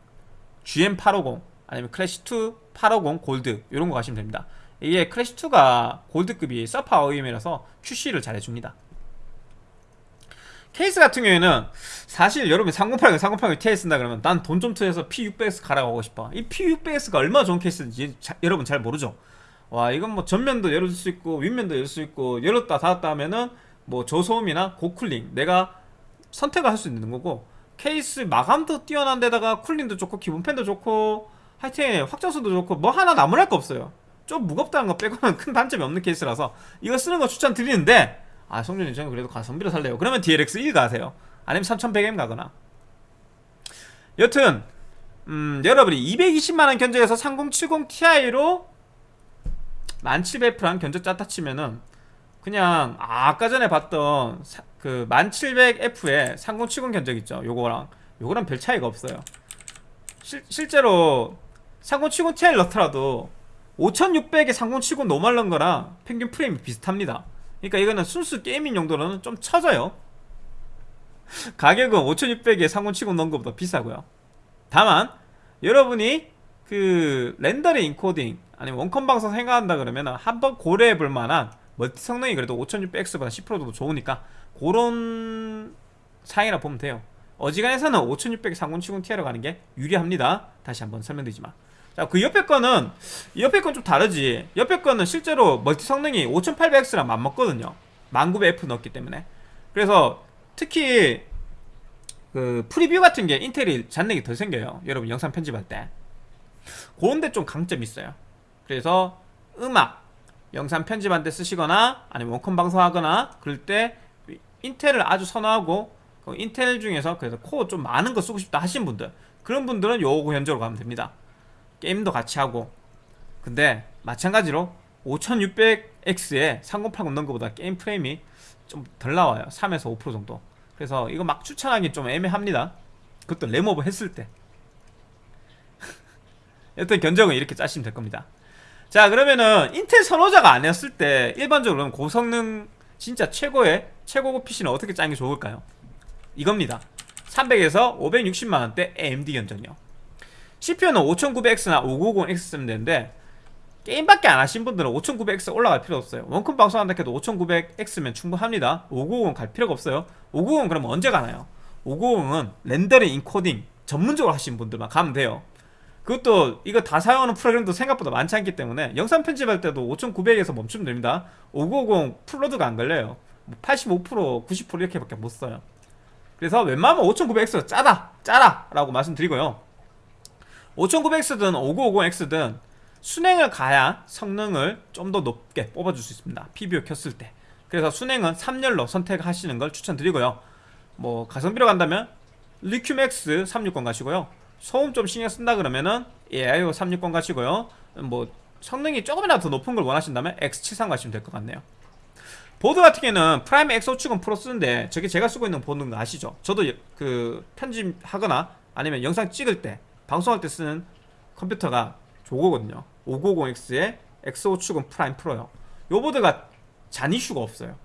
GM850 아니면 클래시2 850 골드 이런 거 가시면 됩니다. 이게 클래시2가 골드급이 서파 OEM이라서 QC를 잘 해줍니다. 케이스 같은 경우에는 사실 여러분이 3080, 3080 Ti 쓴다 그러면 난 돈 좀 투해서 P600X 가라고 하고 싶어. 이 P600X가 얼마나 좋은 케이스인지 자, 여러분 잘 모르죠? 와 이건 뭐 전면도 열어줄 수 있고 윗면도 열릴 수 있고 열었다 닫았다 하면은 뭐 저소음이나 고쿨링 내가 선택을 할 수 있는 거고 케이스 마감도 뛰어난 데다가 쿨링도 좋고 기본 팬도 좋고 하여튼 확장성도 좋고 뭐 하나 나무랄 거 없어요. 좀 무겁다는 거 빼고는 큰 단점이 없는 케이스라서 이거 쓰는 거 추천드리는데 아 성준이 저는 그래도 가성비로 살래요. 그러면 DLX 1 가세요. 아니면 3100M 가거나. 여튼 음, 여러분이 220만원 견적에서 3070 Ti로 1700F랑 견적 짰다 치면은 그냥 아, 까 전에 봤던 사, 그 1700F에 3070 견적 있죠. 요거랑. 요거랑 별 차이가 없어요. 실, 실제로 3070 Ti를 넣더라도 5600에 3070 노멀런 거랑 평균 프레임이 비슷합니다. 그러니까 이거는 순수 게이밍 용도로는 좀 처져요. 가격은 5600에 3070 넣은 것보다 비싸고요. 다만 여러분이 그 렌더링 인코딩 아니면 원컴 방송 생각한다 그러면 한번 고려해 볼 만한 멀티 성능이 그래도 5600X보다 10%도 좋으니까 그런 사양이라 보면 돼요 어지간해서는 5600 3070 Ti로 가는 게 유리합니다 다시 한번 설명드리지만 자, 그 옆에 거는 옆에 건 좀 다르지. 옆에 거는 실제로 멀티 성능이 5800X랑 맞먹거든요. 1900F 넣었기 때문에. 그래서 특히 그 프리뷰 같은 게 인텔이 잔렉이 덜 생겨요. 여러분 영상 편집할 때. 그런 데 좀 강점이 있어요. 그래서 음악, 영상 편집할 때 쓰시거나 아니면 원컴 방송하거나 그럴 때 인텔을 아주 선호하고 그 인텔 중에서 그래서 코어 좀 많은 거 쓰고 싶다 하신 분들 그런 분들은 요거 견적으로 가면 됩니다. 게임도 같이 하고. 근데 마찬가지로 5600X에 3080 넣은 것보다 게임 프레임이 좀 덜 나와요. 3에서 5% 정도. 그래서 이거 막 추천하기 좀 애매합니다. 그것도 램오버 했을 때. 여튼 견적은 이렇게 짜시면 될 겁니다. 자 그러면은 인텔 선호자가 아니었을 때 일반적으로는 고성능 진짜 최고의 최고급 PC는 어떻게 짜는 게 좋을까요? 이겁니다. 300에서 560만원대 AMD 견적이요 CPU는 5900X나 5950X 쓰면 되는데 게임밖에 안 하신 분들은 5900X 올라갈 필요 없어요. 원컴 방송한다 해도 5900X면 충분합니다. 590은 갈 필요가 없어요. 590은 그럼 언제 가나요? 590은 렌더링 인코딩 전문적으로 하신 분들만 가면 돼요. 그것도 이거 다 사용하는 프로그램도 생각보다 많지 않기 때문에 영상 편집할 때도 5900에서 멈추면 됩니다. 5950 full load가 안 걸려요. 85% 90% 이렇게밖에 못 써요 그래서 웬만하면 5900X가 짜다 짜라 라고 말씀드리고요. 5900X든 5950X든 수냉을 가야 성능을 좀 더 높게 뽑아줄 수 있습니다. PBO 켰을 때. 그래서 수냉은 3열로 선택하시는 걸 추천드리고요. 뭐 가성비로 간다면 Liqmax 360 가시고요. 소음 좀 신경 쓴다 그러면은 AIO 360 가시고요. 뭐 성능이 조금이라도 더 높은 걸 원하신다면 X73 가시면 될 것 같네요 보드 같은 경우는 Prime X570 Pro 쓰는데 저게 제가 쓰고 있는 보드인 거 아시죠? 저도 그 편집하거나 아니면 영상 찍을 때 방송할 때 쓰는 컴퓨터가 저거거든요. 590X에 X570 Prime Pro요. 요 보드가 잔 이슈가 없어요.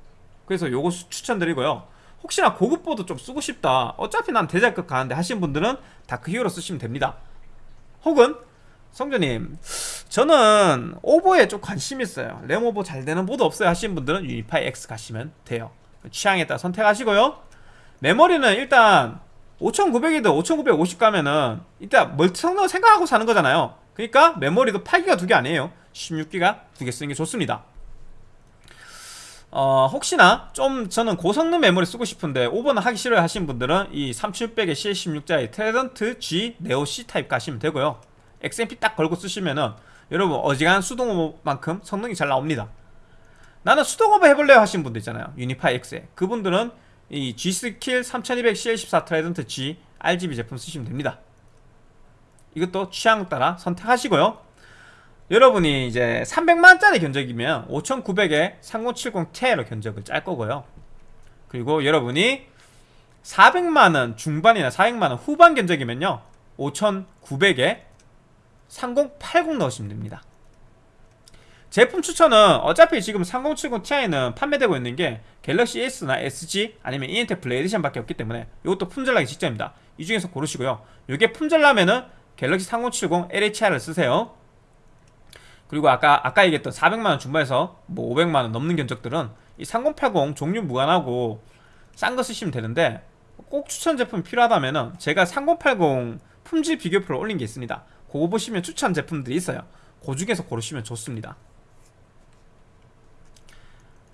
그래서 요거 수- 추천드리고요. 혹시나 고급 보드 좀 쓰고 싶다 어차피 난 대장급 가는데 하시는 분들은 Dark Hero 쓰시면 됩니다. 혹은 성조님 저는 오버에 좀 관심 있어요. 램 오버 잘 되는 보드 없어요 하시는 분들은 Unify X 가시면 돼요. 취향에 따라 선택하시고요. 메모리는 일단 5900이든 5950 가면은 일단 멀티 성능 생각하고 사는 거잖아요. 그러니까 메모리도 8기가 두 개 아니에요. 16기가 두 개 쓰는 게 좋습니다. 어, 혹시나 좀 저는 고성능 메모리 쓰고 싶은데 오버는 하기 싫어요 하시는 분들은 이 3600에 CL16짜리 Trident Z Neo C 타입 가시면 되고요. XMP 딱 걸고 쓰시면은 여러분 어지간한 수동오버만큼 성능이 잘 나옵니다. 나는 수동오버 해볼래요 하시는 분들 있잖아요. Unify X에. 그분들은 이 G.Skill 3200 CL14 Trident Z RGB 제품 쓰시면 됩니다. 이것도 취향 따라 선택하시고요. 여러분이 이제 300만원짜리 견적이면 5900에 3070 Ti로 견적을 짤 거고요. 그리고 여러분이 400만원 중반이나 400만원 후반 견적이면요. 5900에 3080 넣으시면 됩니다. 제품 추천은 어차피 지금 3070 Ti는 판매되고 있는 게 갤럭시 S나 SG 아니면 인텔 블레이디션 밖에 없기 때문에 이것도 품절나기 직전입니다. 이 중에서 고르시고요. 이게 품절나면은 갤럭시 3070 LHR을 쓰세요. 그리고 아까 아까 얘기했던 400만원 중반에서 뭐 500만원 넘는 견적들은 이 3080 종류 무관하고 싼 거 쓰시면 되는데 꼭 추천 제품 필요하다면은 제가 3080 품질 비교 표를 올린 게 있습니다 그거 보시면 추천 제품들이 있어요. 그 중에서 고르시면 좋습니다.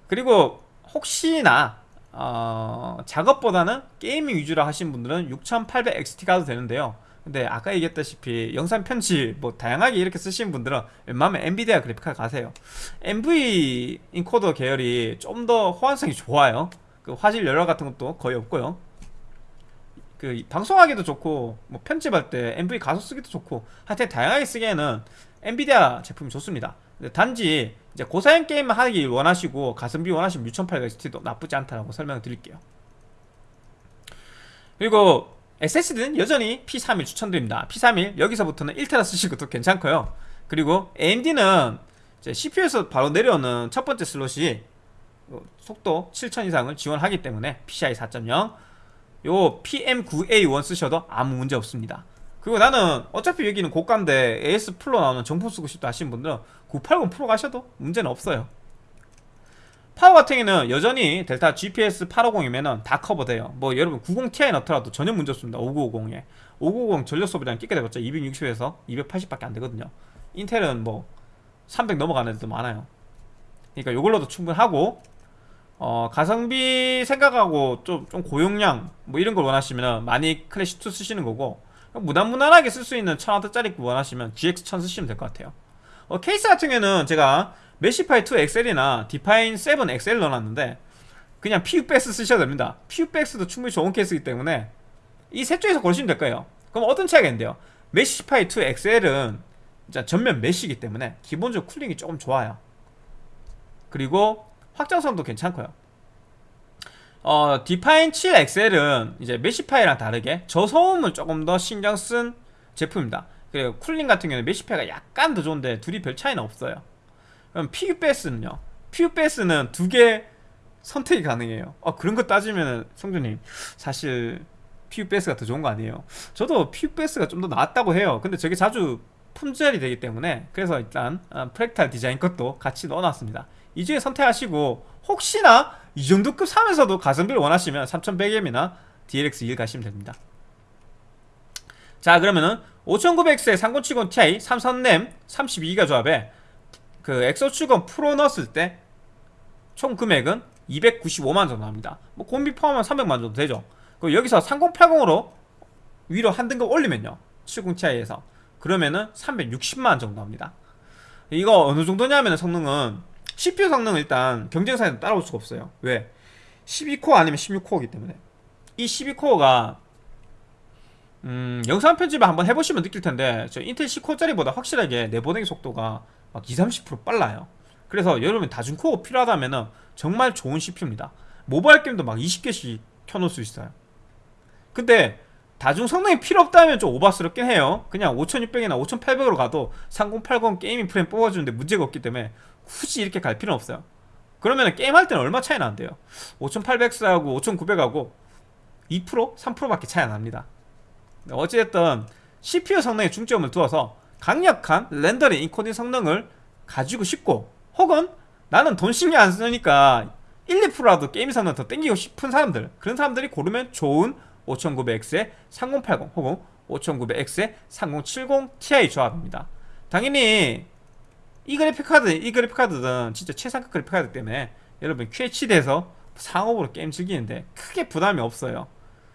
그리고 혹시나 어, 작업보다는 게이밍 위주로 하신 분들은 6800XT 가도 되는데요. 근데 아까 얘기했다시피 영상 편집 뭐 다양하게 이렇게 쓰시는 분들은 웬만하면 엔비디아 그래픽카드 가세요. NV 인코더 계열이 좀 더 호환성이 좋아요. 그 화질 열화 같은 것도 거의 없고요 그 방송하기도 좋고 뭐 편집할 때 MV 가속 쓰기도 좋고 하여튼 다양하게 쓰기에는 엔비디아 제품이 좋습니다. 단지 이제 고사양 게임만 하기 원하시고 가성비 원하시면 6800XT도 나쁘지 않다라고 설명을 드릴게요. 그리고 SSD는 여전히 P31 추천드립니다. P31 여기서부터는 1테라 쓰시고 도 괜찮고요. 그리고 AMD는 CPU에서 바로 내려오는 첫 번째 슬롯이 어, 속도 7000 이상을 지원하기 때문에 PCI 4.0 요 PM9A1 쓰셔도 아무 문제 없습니다. 그리고 나는 어차피 여기는 고가인데 AS 프로 나오는 정품 쓰고 싶다 하시는 분들은 980 프로 가셔도 문제는 없어요. 파워 같은 경우는 여전히 델타 GPS 850이면은 다 커버돼요. 뭐 여러분 90ti 넣더라도 전혀 문제 없습니다. 5950에. 5950 전력 소비량 끼게 돼봤자 260에서 280밖에 안 되거든요. 인텔은 뭐 300 넘어가는 애들도 많아요. 그러니까 이걸로도 충분하고 어, 가성비 생각하고 좀, 좀 고용량 뭐 이런 걸 원하시면 많이 클래시2 쓰시는 거고 무난무난하게 쓸 수 있는 1000W짜리 원하시면 GX1000 쓰시면 될 것 같아요. 어, 케이스 같은 경우는 제가 Meshify 2 XL이나 Define 7 XL 넣어놨는데 그냥 PUBX 쓰셔도 됩니다. PUBX도 충분히 좋은 케이스이기 때문에 이 셋 중에서 고르시면 될 거예요. 그럼 어떤 차이가 있는데요? Meshify 2 XL은 전면 메시기 때문에 기본적으로 cooling이 조금 좋아요. 그리고 확장성도 괜찮고요 어, Define 7 XL은 이제 Meshify랑 다르게 저소음을 조금 더 신경 쓴 제품입니다. 그리고 cooling 같은 경우는 Meshify가 약간 더 좋은데 둘이 별 차이는 없어요. 그럼 PUBS는요? PUBS는 두 개 선택이 가능해요. 어, 그런 거 따지면 성주님 사실 PUBS가 더 좋은 거 아니에요. 저도 PUBS가 좀더 나았다고 해요. 근데 저게 자주 품절이 되기 때문에 그래서 일단 어, 프랙탈 디자인 것도 같이 넣어놨습니다. 이 중에 선택하시고 혹시나 이 정도 급 사면서도 가성비를 원하시면 3100M이나 DLX1 가시면 됩니다. 자 그러면은 5900X에 3070 Ti 삼성램 32기가 조합에 그 엑소축은 프로 넣었을 때 총 금액은 295만 정도 합니다. 뭐 공비 포함하면 300만 정도 되죠. 그리고 여기서 3080으로 위로 한 등급 올리면요. 70 Ti에서 그러면은 360만 정도 합니다. 이거 어느 정도냐면 성능은 CPU 성능은 일단 경쟁사에는 따라올 수가 없어요. 왜? 12코어 아니면 16코어이기 때문에. 이 12코어가 음, 영상 편집을 한번 해보시면 느낄 텐데 저 인텔 10코어짜리보다 확실하게 내보내기 속도가 막 20, 30% 빨라요. 그래서 여러분 다중코어 필요하다면 정말 좋은 CPU입니다. 모바일 게임도 막 20개씩 켜놓을 수 있어요. 근데 다중 성능이 필요 없다면 좀 오바스럽긴 해요. 그냥 5600이나 5800으로 가도 3080 게이밍 프레임 뽑아주는데 문제가 없기 때문에 굳이 이렇게 갈 필요는 없어요. 그러면 게임할 때는 얼마 차이 나는데요. 5800X하고 5900하고 2% 3%밖에 차이 안 납니다. 어찌됐든 CPU 성능에 중점을 두어서 강력한 렌더링 인코딩 성능을 가지고 싶고 혹은 나는 돈 신경 안 쓰니까 1, 2%라도 게임 성능 더 땡기고 싶은 사람들 그런 사람들이 고르면 좋은 5900X의 3080 혹은 5900X의 3070 Ti 조합입니다. 당연히 이 그래픽 카드 이 그래픽 카드는 진짜 최상급 그래픽 카드기 때문에 여러분 QHD에서 상옵으로 게임 즐기는데 크게 부담이 없어요.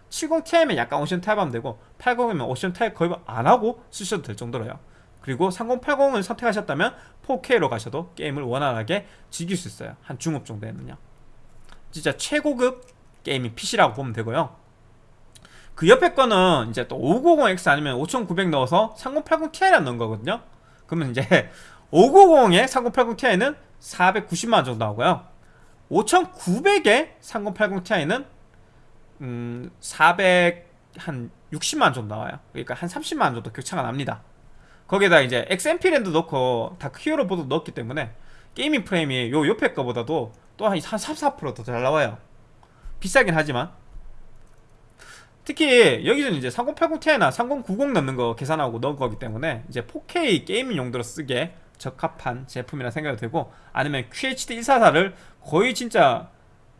70ti면 약간 옵션 타협하면 되고 80이면 옵션 타협 거의 안 하고 쓰셔도 될 정도로요. 그리고 3080을 선택하셨다면 4K로 가셔도 게임을 원활하게 즐길 수 있어요. 한 중옵 정도에는요. 진짜 최고급 gaming PC라고 보면 되고요. 그 옆에 거는 이제 또 5950X 아니면 5900 넣어서 3080ti를 넣은 거거든요. 그러면 이제 590에 3080ti는 490만원 정도 나오고요. 5900에 3080ti는 음, 400, 한 60만원 정도 나와요. 그러니까 한 30만원 정도 격차가 납니다. 거기에다 이제 XMP 램도 넣고 Dark Hero 보드 넣었기 때문에 gaming 프레임이 요 옆에 거보다도 또 한 3, 4%더 잘 나와요. 비싸긴 하지만. 특히 여기서는 이제 3080ti나 3090 넣는 거 계산하고 넣은 거기 때문에 이제 4K gaming 용도로 쓰기에 적합한 제품이라 생각이 되고 아니면 QHD 144를 거의 진짜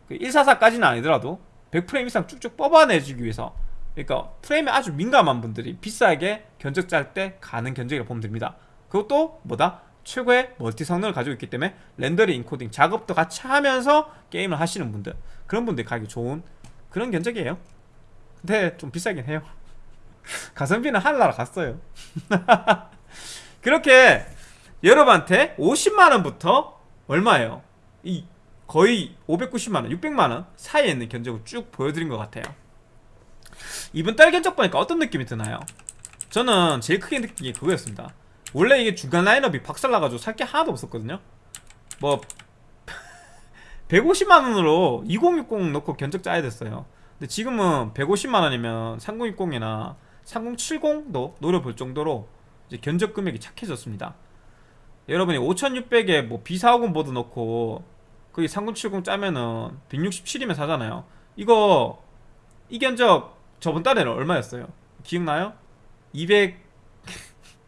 144까지는 아니더라도 100프레임 이상 쭉쭉 뽑아내주기 위해서 그러니까 프레임에 아주 민감한 분들이 비싸게 견적 짤 때 가는 견적이라고 보면 됩니다. 그것도 뭐다? 최고의 멀티 성능을 가지고 있기 때문에 렌더링 인코딩 작업도 같이 하면서 게임을 하시는 분들 그런 분들이 가기 좋은 그런 견적이에요. 근데 좀 비싸긴 해요. 가성비는 하늘나라 갔어요. 그렇게 여러분한테 50만원부터 얼마예요? 이 거의 590만원, 600만원 사이에 있는 견적을 쭉 보여드린 것 같아요. 이번 달 견적 보니까 어떤 느낌이 드나요? 저는 제일 크게 느낀 게 그거였습니다. 원래 이게 중간 라인업이 박살나가지고 살 게 하나도 없었거든요. 뭐 150만원으로 2060 넣고 견적 짜야 됐어요. 근데 지금은 150만원이면 3060이나 3070도 노려볼 정도로 견적 금액이 착해졌습니다 여러분이 5600에 뭐 B450 보드 넣고 거기 3070 짜면은 167이면 사잖아요. 이거 이 견적 저번 달에는 얼마였어요? 기억나요? 200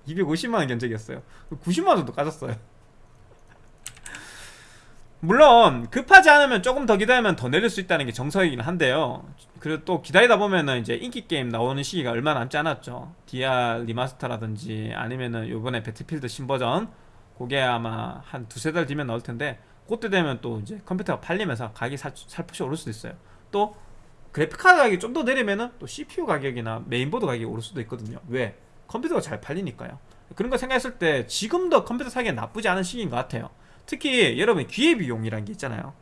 250만원 견적이었어요. 90만원 정도 까졌어요. 물론 급하지 않으면 조금 더 기다리면 더 내릴 수 있다는 게 정석이긴 한데요. 그리고 또 기다리다 보면은 이제 인기 게임 나오는 시기가 얼마 남지 않았죠. DR 리마스터라든지 아니면은 요번에 배틀필드 신버전 그게 아마 한 두세 달 뒤면 나올 텐데 그때 되면 또 이제 컴퓨터가 팔리면서 가격이 살, 살포시 오를 수도 있어요. 또 그래픽카드 가격이 좀 더 내리면은 또 CPU 가격이나 메인보드 가격이 오를 수도 있거든요. 왜? 컴퓨터가 잘 팔리니까요. 그런 거 생각했을 때 지금도 컴퓨터 사기엔 나쁘지 않은 시기인 것 같아요. 특히 여러분 기회비용이라는 게 있잖아요.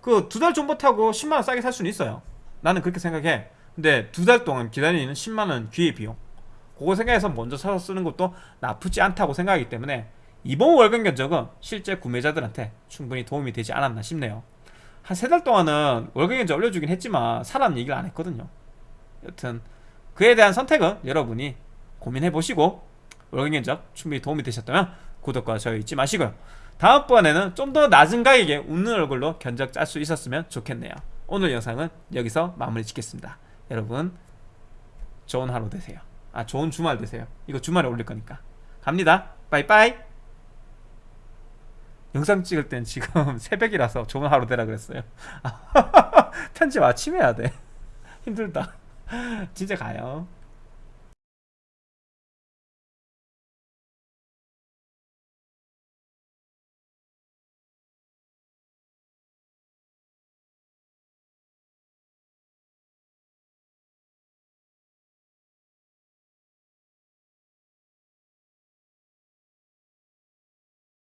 그 두달 타고 10만원 싸게 살 수는 있어요. 나는 그렇게 생각해. 근데 두 달 동안 기다리는 10만원 기회비용. 그거 생각해서 먼저 사서 쓰는 것도 나쁘지 않다고 생각하기 때문에 이번 월간 견적은 실제 구매자들한테 충분히 도움이 되지 않았나 싶네요. 한 세 달 동안은 월간 견적 올려주긴 했지만 사람 얘기를 안 했거든요. 여튼 그에 대한 선택은 여러분이 고민해보시고 월간 견적 충분히 도움이 되셨다면 구독과 좋아요 잊지 마시고요. 다음번에는 좀 더 낮은 가격에 웃는 얼굴로 견적 짤 수 있었으면 좋겠네요. 오늘 영상은 여기서 마무리 짓겠습니다. 여러분 좋은 하루 되세요. 아 좋은 주말 되세요. 이거 주말에 올릴 거니까. 갑니다. 빠이빠이 영상 찍을 땐 지금 새벽이라서 좋은 하루 되라 그랬어요. 편집 아침 해야 돼. 힘들다. 진짜 가요